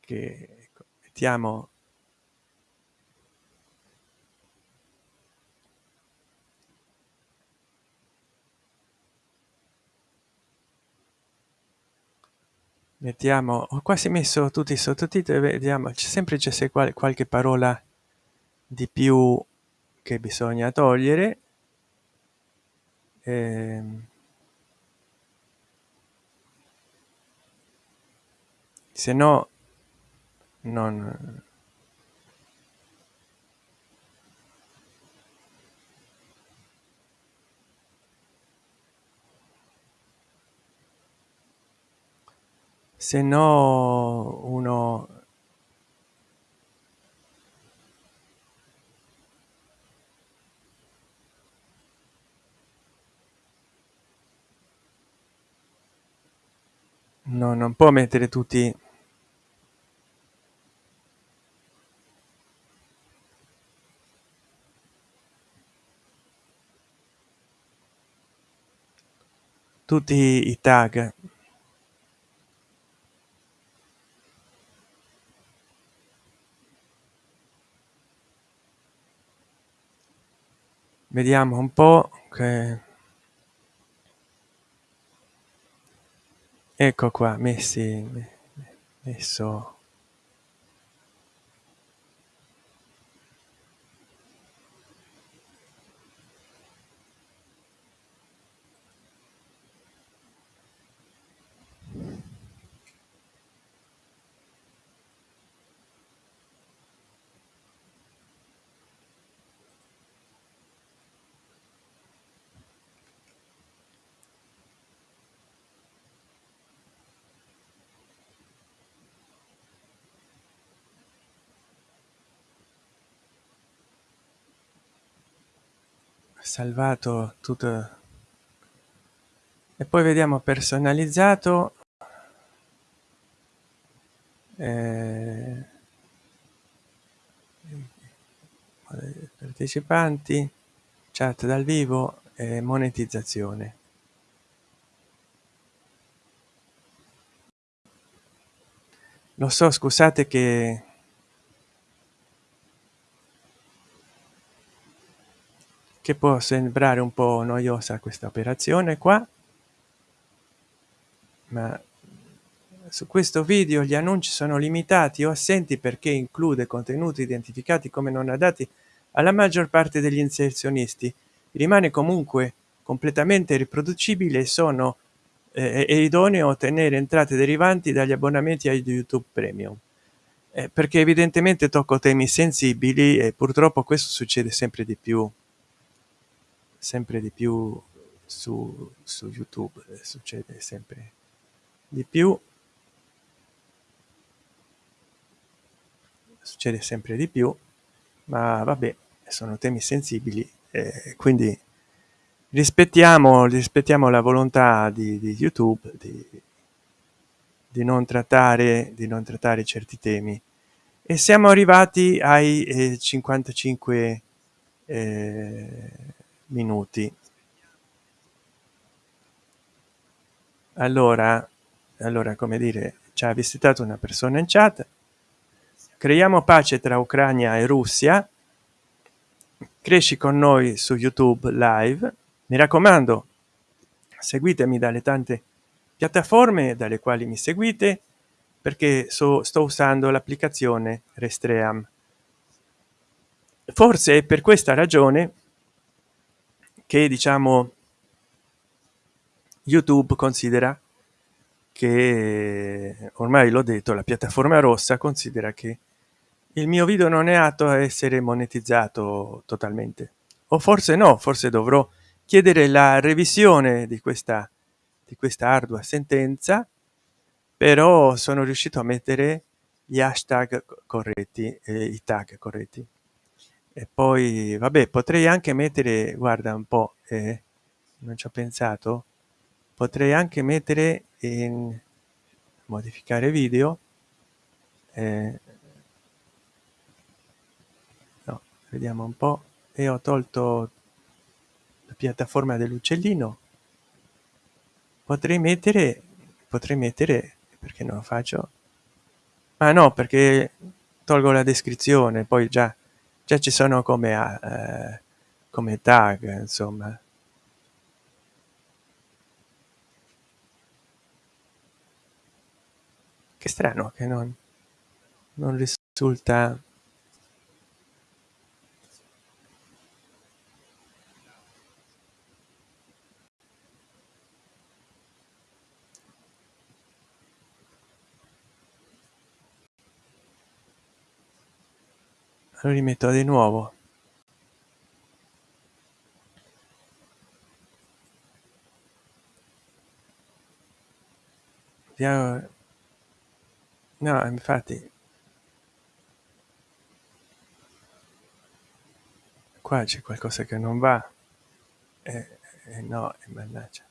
che ecco, mettiamo mettiamo ho quasi messo tutti i sottotitoli vediamo c'è sempre c'è qual qualche parola di più che bisogna togliere. Ehm, se no non se no uno no non può mettere tutti tutti i tag vediamo un po che ecco qua messi messo salvato tutto. E poi vediamo personalizzato. Eh, partecipanti chat dal vivo e monetizzazione. Lo so scusate che che può sembrare un po noiosa questa operazione qua ma su questo video gli annunci sono limitati o assenti perché include contenuti identificati come non adatti alla maggior parte degli inserzionisti. Rimane comunque completamente riproducibile e sono eh, è idoneo ottenere entrate derivanti dagli abbonamenti a youtube premium. Eh, perché evidentemente tocco temi sensibili e purtroppo questo succede sempre di più sempre di più su, su youtube eh, succede sempre di più. Succede sempre di più ma vabbè sono temi sensibili eh, quindi rispettiamo rispettiamo la volontà di, di youtube di, di non trattare di non trattare certi temi. E siamo arrivati ai eh, 55 eh, minuti. Allora allora come dire ci ha visitato una persona in chat. Creiamo pace tra ucraina e russia. Cresci con noi su youtube live. Mi raccomando seguitemi dalle tante piattaforme dalle quali mi seguite perché so, sto usando l'applicazione restream. Forse per questa ragione che diciamo youtube considera che ormai l'ho detto la piattaforma rossa considera che il mio video non è atto a essere monetizzato totalmente. O forse no forse dovrò chiedere la revisione di questa di questa ardua sentenza però sono riuscito a mettere gli hashtag corretti e i tag corretti e poi vabbè potrei anche mettere guarda un po eh, non ci ho pensato potrei anche mettere in modificare video eh, no, vediamo un po e ho tolto la piattaforma dell'uccellino. Potrei mettere potrei mettere perché non lo faccio? Ma no perché tolgo la descrizione poi già già ci sono come eh, come tag insomma. Che strano che non non risulta lo rimetto di nuovo. No infatti qua c'è qualcosa che non va. Eh, eh, no mannaggia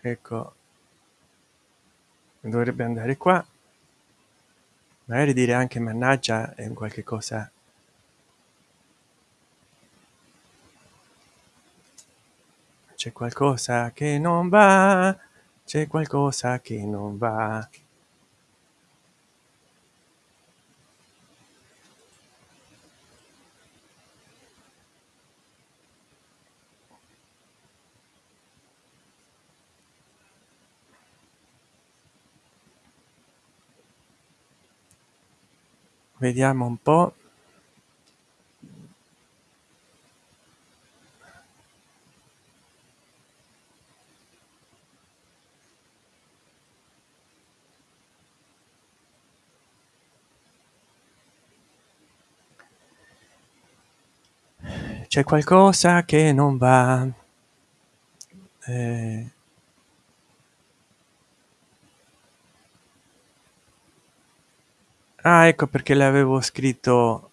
ecco. Dovrebbe andare qua. Magari dire anche mannaggia è un qualche cosa. C'è qualcosa che non va c'è qualcosa che non va vediamo un po. C'è qualcosa che non va eh, ah ecco perché l'avevo scritto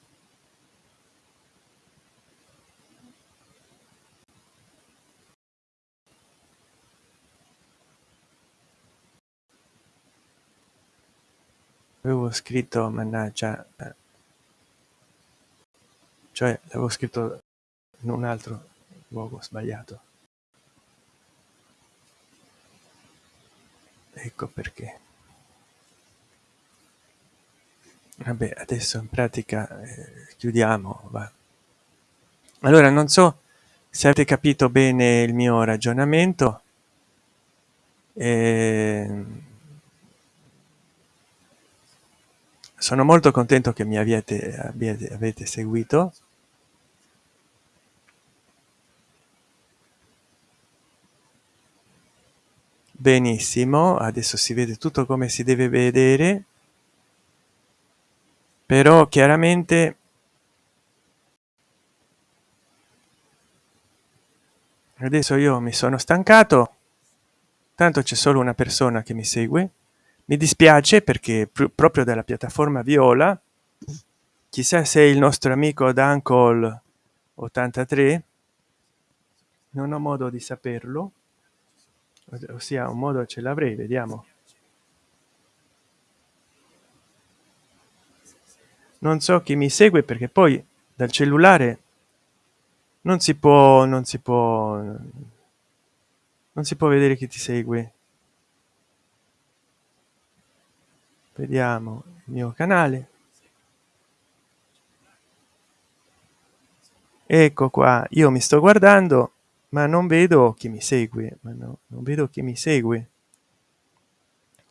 avevo scritto mannaggia eh, cioè l'avevo scritto in un altro luogo sbagliato. Ecco perché vabbè adesso in pratica eh, chiudiamo va. Allora non so se avete capito bene il mio ragionamento. Eh, sono molto contento che mi avete, abbiate, avete seguito. Benissimo adesso si vede tutto come si deve vedere però chiaramente adesso io mi sono stancato. Tanto c'è solo una persona che mi segue. Mi dispiace perché pr proprio dalla piattaforma viola chissà se il nostro amico dancol 83 non ho modo di saperlo ossia un modo ce l'avrei vediamo non so chi mi segue perché poi dal cellulare non si può non si può non si può vedere chi ti segue. Vediamo il mio canale. Ecco qua io mi sto guardando ma non vedo chi mi segue ma no, non vedo chi mi segue.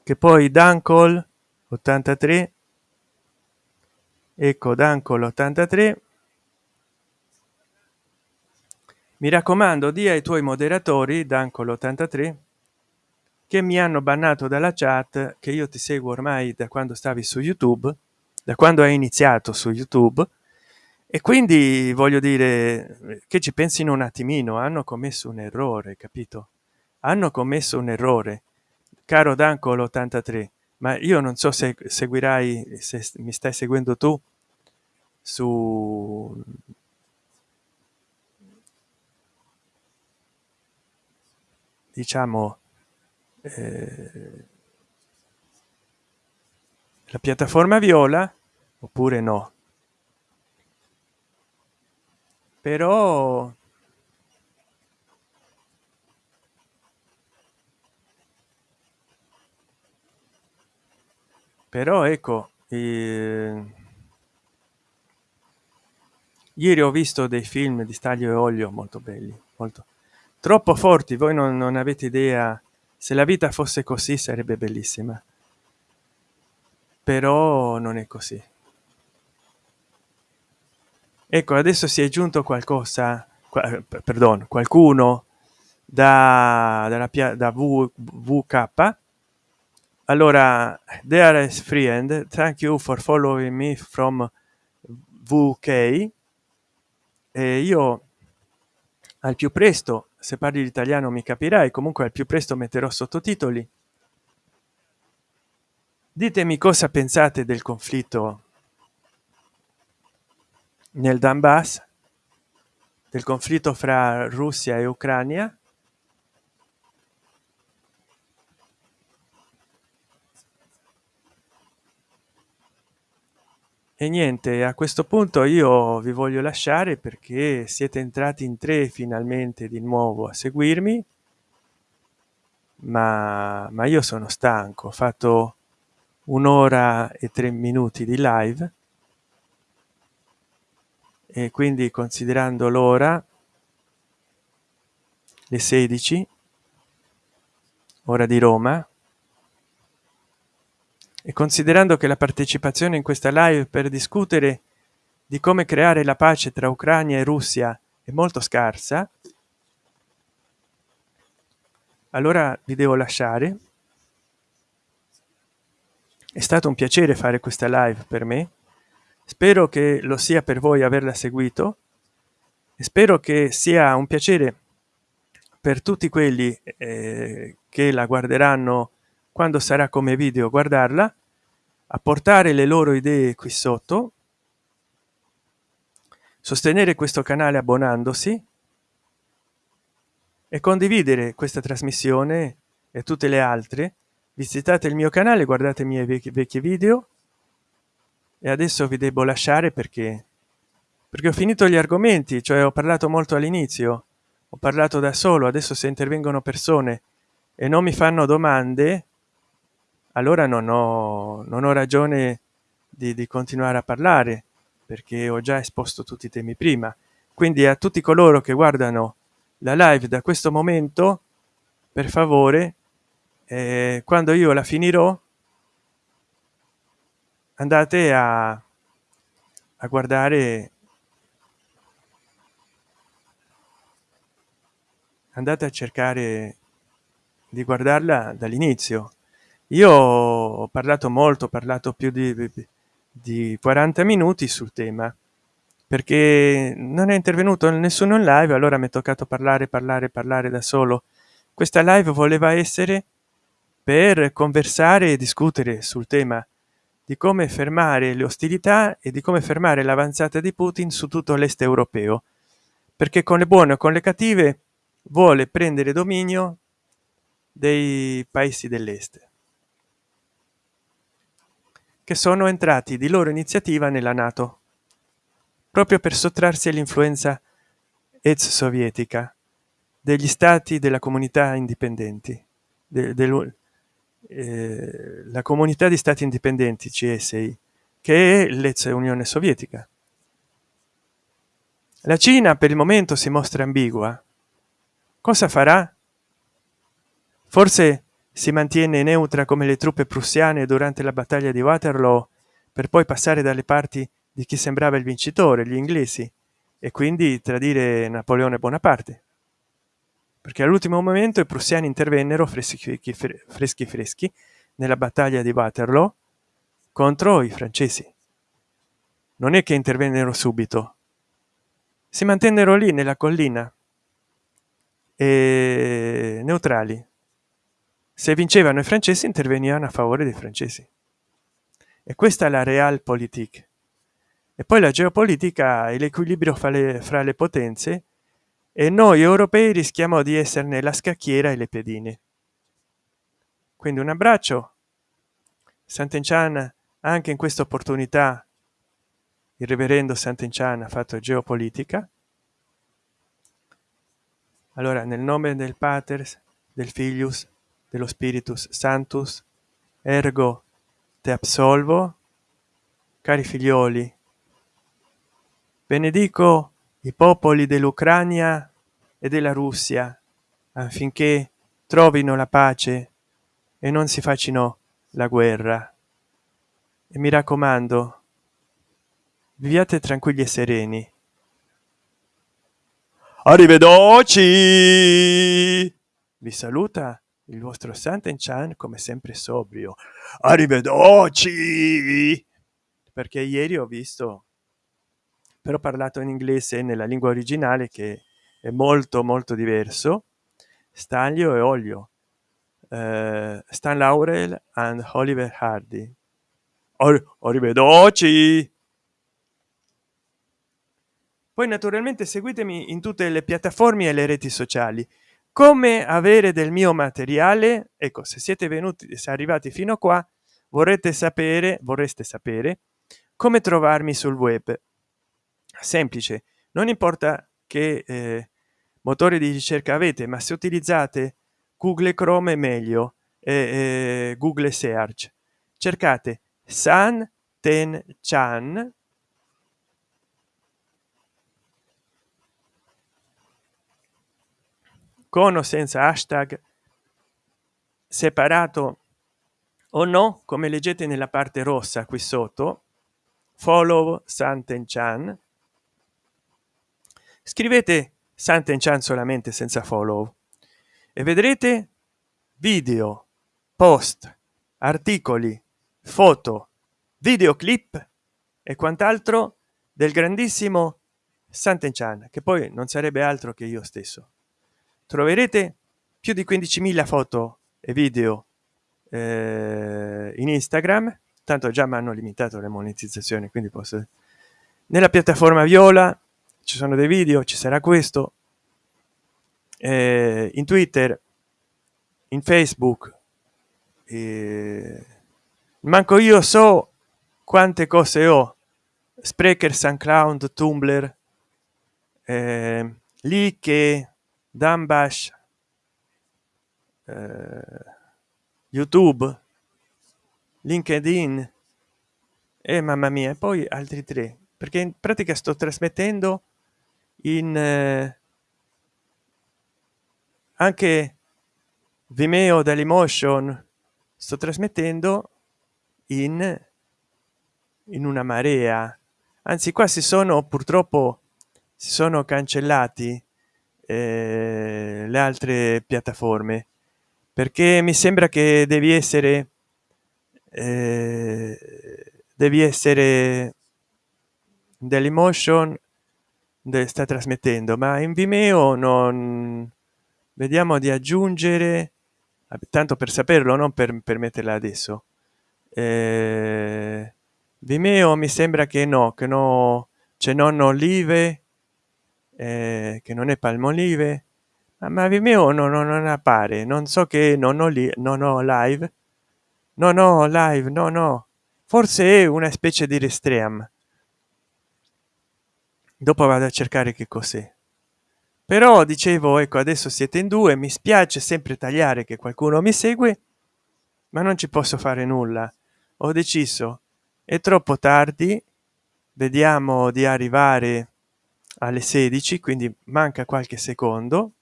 Che poi dancol 83 ecco dancol 83 mi raccomando di ai tuoi moderatori dancolo 83 che mi hanno bannato dalla chat che io ti seguo ormai da quando stavi su youtube da quando hai iniziato su youtube. E quindi voglio dire che ci pensino un attimino hanno commesso un errore capito? Hanno commesso un errore. Caro dancolo 83 ma io non so se seguirai se mi stai seguendo tu su diciamo eh, la piattaforma viola oppure no. Però però ecco eh, ieri ho visto dei film di staglio e olio molto belli molto troppo forti. Voi non, non avete idea se la vita fosse così sarebbe bellissima. Però non è così. Ecco adesso si è giunto qualcosa perdono qualcuno da dalla da vk allora dearest friend thank you for following me from vk e io al più presto se parli l'italiano mi capirai comunque al più presto metterò sottotitoli. Ditemi cosa pensate del conflitto nel donbass del conflitto fra russia e ucraina e niente a questo punto io vi voglio lasciare perché siete entrati in tre finalmente di nuovo a seguirmi. Ma, ma io sono stanco ho fatto un'ora e tre minuti di live. E quindi considerando l'ora le 16 ora di roma e considerando che la partecipazione in questa live per discutere di come creare la pace tra ucraina e russia è molto scarsa allora vi devo lasciare. È stato un piacere fare questa live per me. Spero che lo sia per voi averla seguito. E spero che sia un piacere per tutti quelli eh, che la guarderanno quando sarà come video guardarla a portare le loro idee qui sotto sostenere questo canale abbonandosi e condividere questa trasmissione e tutte le altre. Visitate il mio canale guardate i miei vecchi, vecchi video e adesso vi devo lasciare perché perché ho finito gli argomenti cioè ho parlato molto all'inizio ho parlato da solo adesso se intervengono persone e non mi fanno domande allora non ho non ho ragione di, di continuare a parlare perché ho già esposto tutti i temi prima. Quindi a tutti coloro che guardano la live da questo momento per favore eh, quando io la finirò andate a, a guardare andate a cercare di guardarla dall'inizio io ho parlato molto ho parlato più di, di 40 minuti sul tema perché non è intervenuto nessuno in live allora mi è toccato parlare parlare parlare da solo. Questa live voleva essere per conversare e discutere sul tema di come fermare le ostilità e di come fermare l'avanzata di putin su tutto l'est europeo. Perché con le buone o con le cattive vuole prendere dominio dei paesi dell'est che sono entrati di loro iniziativa nella nato proprio per sottrarsi all'influenza ex sovietica degli stati della comunità indipendenti de, de, eh, la comunità di stati indipendenti CSI che è l'ex Unione Sovietica. La Cina per il momento si mostra ambigua. Cosa farà? Forse si mantiene neutra come le truppe prussiane durante la battaglia di Waterloo per poi passare dalle parti di chi sembrava il vincitore, gli inglesi, e quindi tradire napoleone bonaparte. Perché all'ultimo momento i prussiani intervennero freschi freschi freschi nella battaglia di waterloo contro i francesi. Non è che intervennero subito. Si mantennero lì nella collina e neutrali se vincevano i francesi intervenivano a favore dei francesi. E questa è la realpolitik. E poi la geopolitica e l'equilibrio fra le, fra le potenze e noi europei rischiamo di esserne la scacchiera e le pedine. Quindi un abbraccio. Sant'Enchan anche in questa opportunità il reverendo Sant'Enchan ha fatto geopolitica. Allora nel nome del pater del filius dello spiritus santus ergo te absolvo cari figlioli. Benedico i popoli dell'ucrania e della russia affinché trovino la pace e non si facciano la guerra. E mi raccomando viviate tranquilli e sereni. Arrivederci! Vi saluta il vostro Sant'Enchan come sempre sobrio. Arrivederci! Perché ieri ho visto però parlato in inglese nella lingua originale che è molto molto diverso. Staglio e olio. Uh, stan laurel and oliver hardy. Arrivederci! Poi naturalmente seguitemi in tutte le piattaforme e le reti sociali come avere del mio materiale? Ecco se siete venuti se arrivati fino a qua vorrete sapere vorreste sapere come trovarmi sul web. Semplice non importa che eh, motore di ricerca avete ma se utilizzate google chrome meglio e eh, google search. Cercate san ten chan con o senza hashtag separato o no come leggete nella parte rossa qui sotto follow santen chan. Scrivete santen chan solamente senza follow e vedrete video post articoli foto videoclip e quant'altro del grandissimo santen chan che poi non sarebbe altro che io stesso troverete più di 15.000 foto e video eh, in instagram. Tanto già mi hanno limitato le monetizzazioni quindi posso nella piattaforma viola ci sono dei video ci sarà questo. Eh, in twitter in facebook eh, manco io so quante cose ho. Sprecher soundcloud tumblr eh, lì Dambash, eh, YouTube, LinkedIn e mamma mia, e poi altri tre, perché in pratica sto trasmettendo in eh, anche Vimeo dall'emotion sto trasmettendo in in una marea. Anzi qua si sono purtroppo si sono cancellati eh, le altre piattaforme. Perché mi sembra che devi essere eh, devi essere dell'emotion sta trasmettendo ma in vimeo non vediamo di aggiungere tanto per saperlo non per, per metterla adesso. Eh, vimeo mi sembra che no che no c'è non olive eh, che non è palmolive ma vimeo no, no, non appare non so che non ho lì non ho live no no live no no. Forse è una specie di restream dopo vado a cercare che cos'è. Però dicevo ecco adesso siete in due mi spiace sempre tagliare che qualcuno mi segue ma non ci posso fare nulla. Ho deciso è troppo tardi vediamo di arrivare alle 16 quindi manca qualche secondo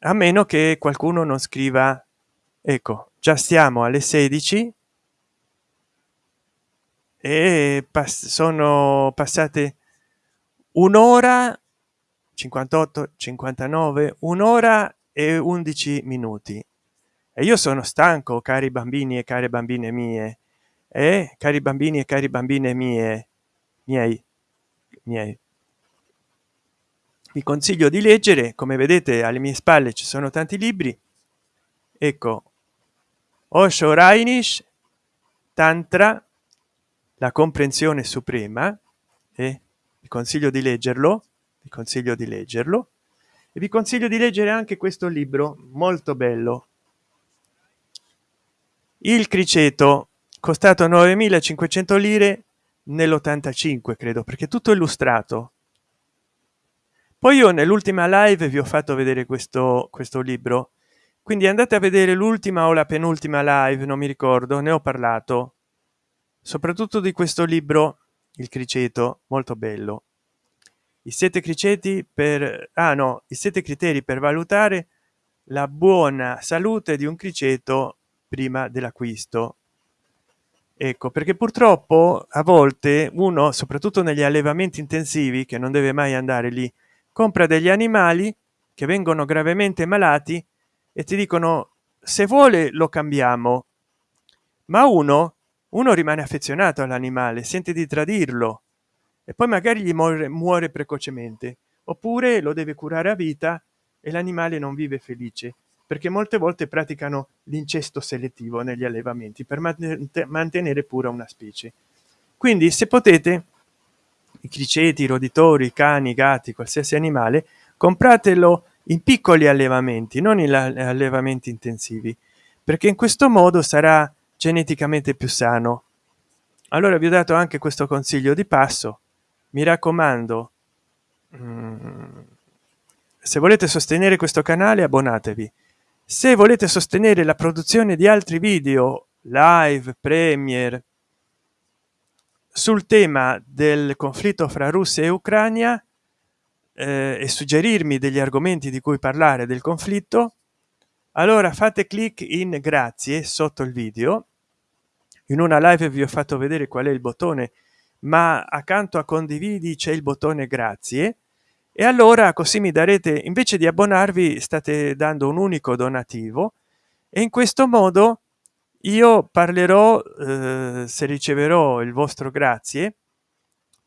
a meno che qualcuno non scriva ecco già stiamo alle 16 e pass sono passate un'ora 58 59 un'ora e 11 minuti e io sono stanco cari bambini e care bambine mie e eh? cari bambini e cari bambine mie miei miei vi consiglio di leggere. Come vedete alle mie spalle ci sono tanti libri. Ecco osho rainish tantra la comprensione suprema e vi consiglio di leggerlo vi consiglio di leggerlo. E vi consiglio di leggere anche questo libro molto bello. Il criceto costato 9500 lire nell'85 credo perché tutto illustrato poi io nell'ultima live vi ho fatto vedere questo questo libro. Quindi andate a vedere l'ultima o la penultima live non mi ricordo ne ho parlato. Soprattutto di questo libro il criceto molto bello. I sette criceti per ah no i sette criteri per valutare la buona salute di un criceto prima dell'acquisto. Ecco perché purtroppo a volte uno soprattutto negli allevamenti intensivi che non deve mai andare lì compra degli animali che vengono gravemente malati e ti dicono se vuole lo cambiamo. Ma uno uno rimane affezionato all'animale sente di tradirlo e poi magari gli muore, muore precocemente oppure lo deve curare a vita e l'animale non vive felice perché molte volte praticano l'incesto selettivo negli allevamenti per mantenere pura una specie. Quindi se potete criceti roditori cani gatti qualsiasi animale compratelo in piccoli allevamenti non in allevamenti intensivi perché in questo modo sarà geneticamente più sano. Allora vi ho dato anche questo consiglio di passo. Mi raccomando mm, se volete sostenere questo canale abbonatevi. Se volete sostenere la produzione di altri video live premier sul tema del conflitto fra russia e ucraina eh, e suggerirmi degli argomenti di cui parlare del conflitto allora fate clic in grazie sotto il video. In una live vi ho fatto vedere qual è il bottone ma accanto a condividi c'è il bottone grazie e allora così mi darete invece di abbonarvi state dando un unico donativo. E in questo modo io parlerò eh, se riceverò il vostro grazie.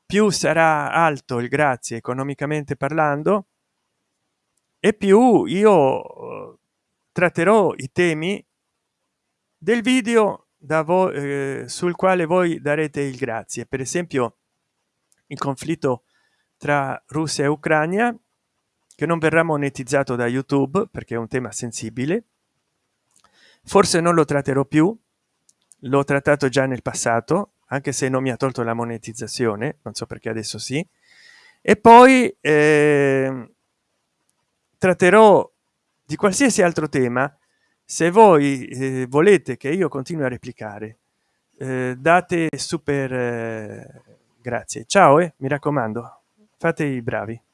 Più sarà alto il grazie economicamente parlando e più io eh, tratterò i temi del video da voi eh, sul quale voi darete il grazie. Per esempio il conflitto tra russia e ucraina che non verrà monetizzato da youtube perché è un tema sensibile forse non lo tratterò più. L'ho trattato già nel passato anche se non mi ha tolto la monetizzazione non so perché adesso sì. E poi eh, tratterò di qualsiasi altro tema. Se voi eh, volete che io continui a replicare eh, date super eh, grazie. Ciao e mi raccomando fate i bravi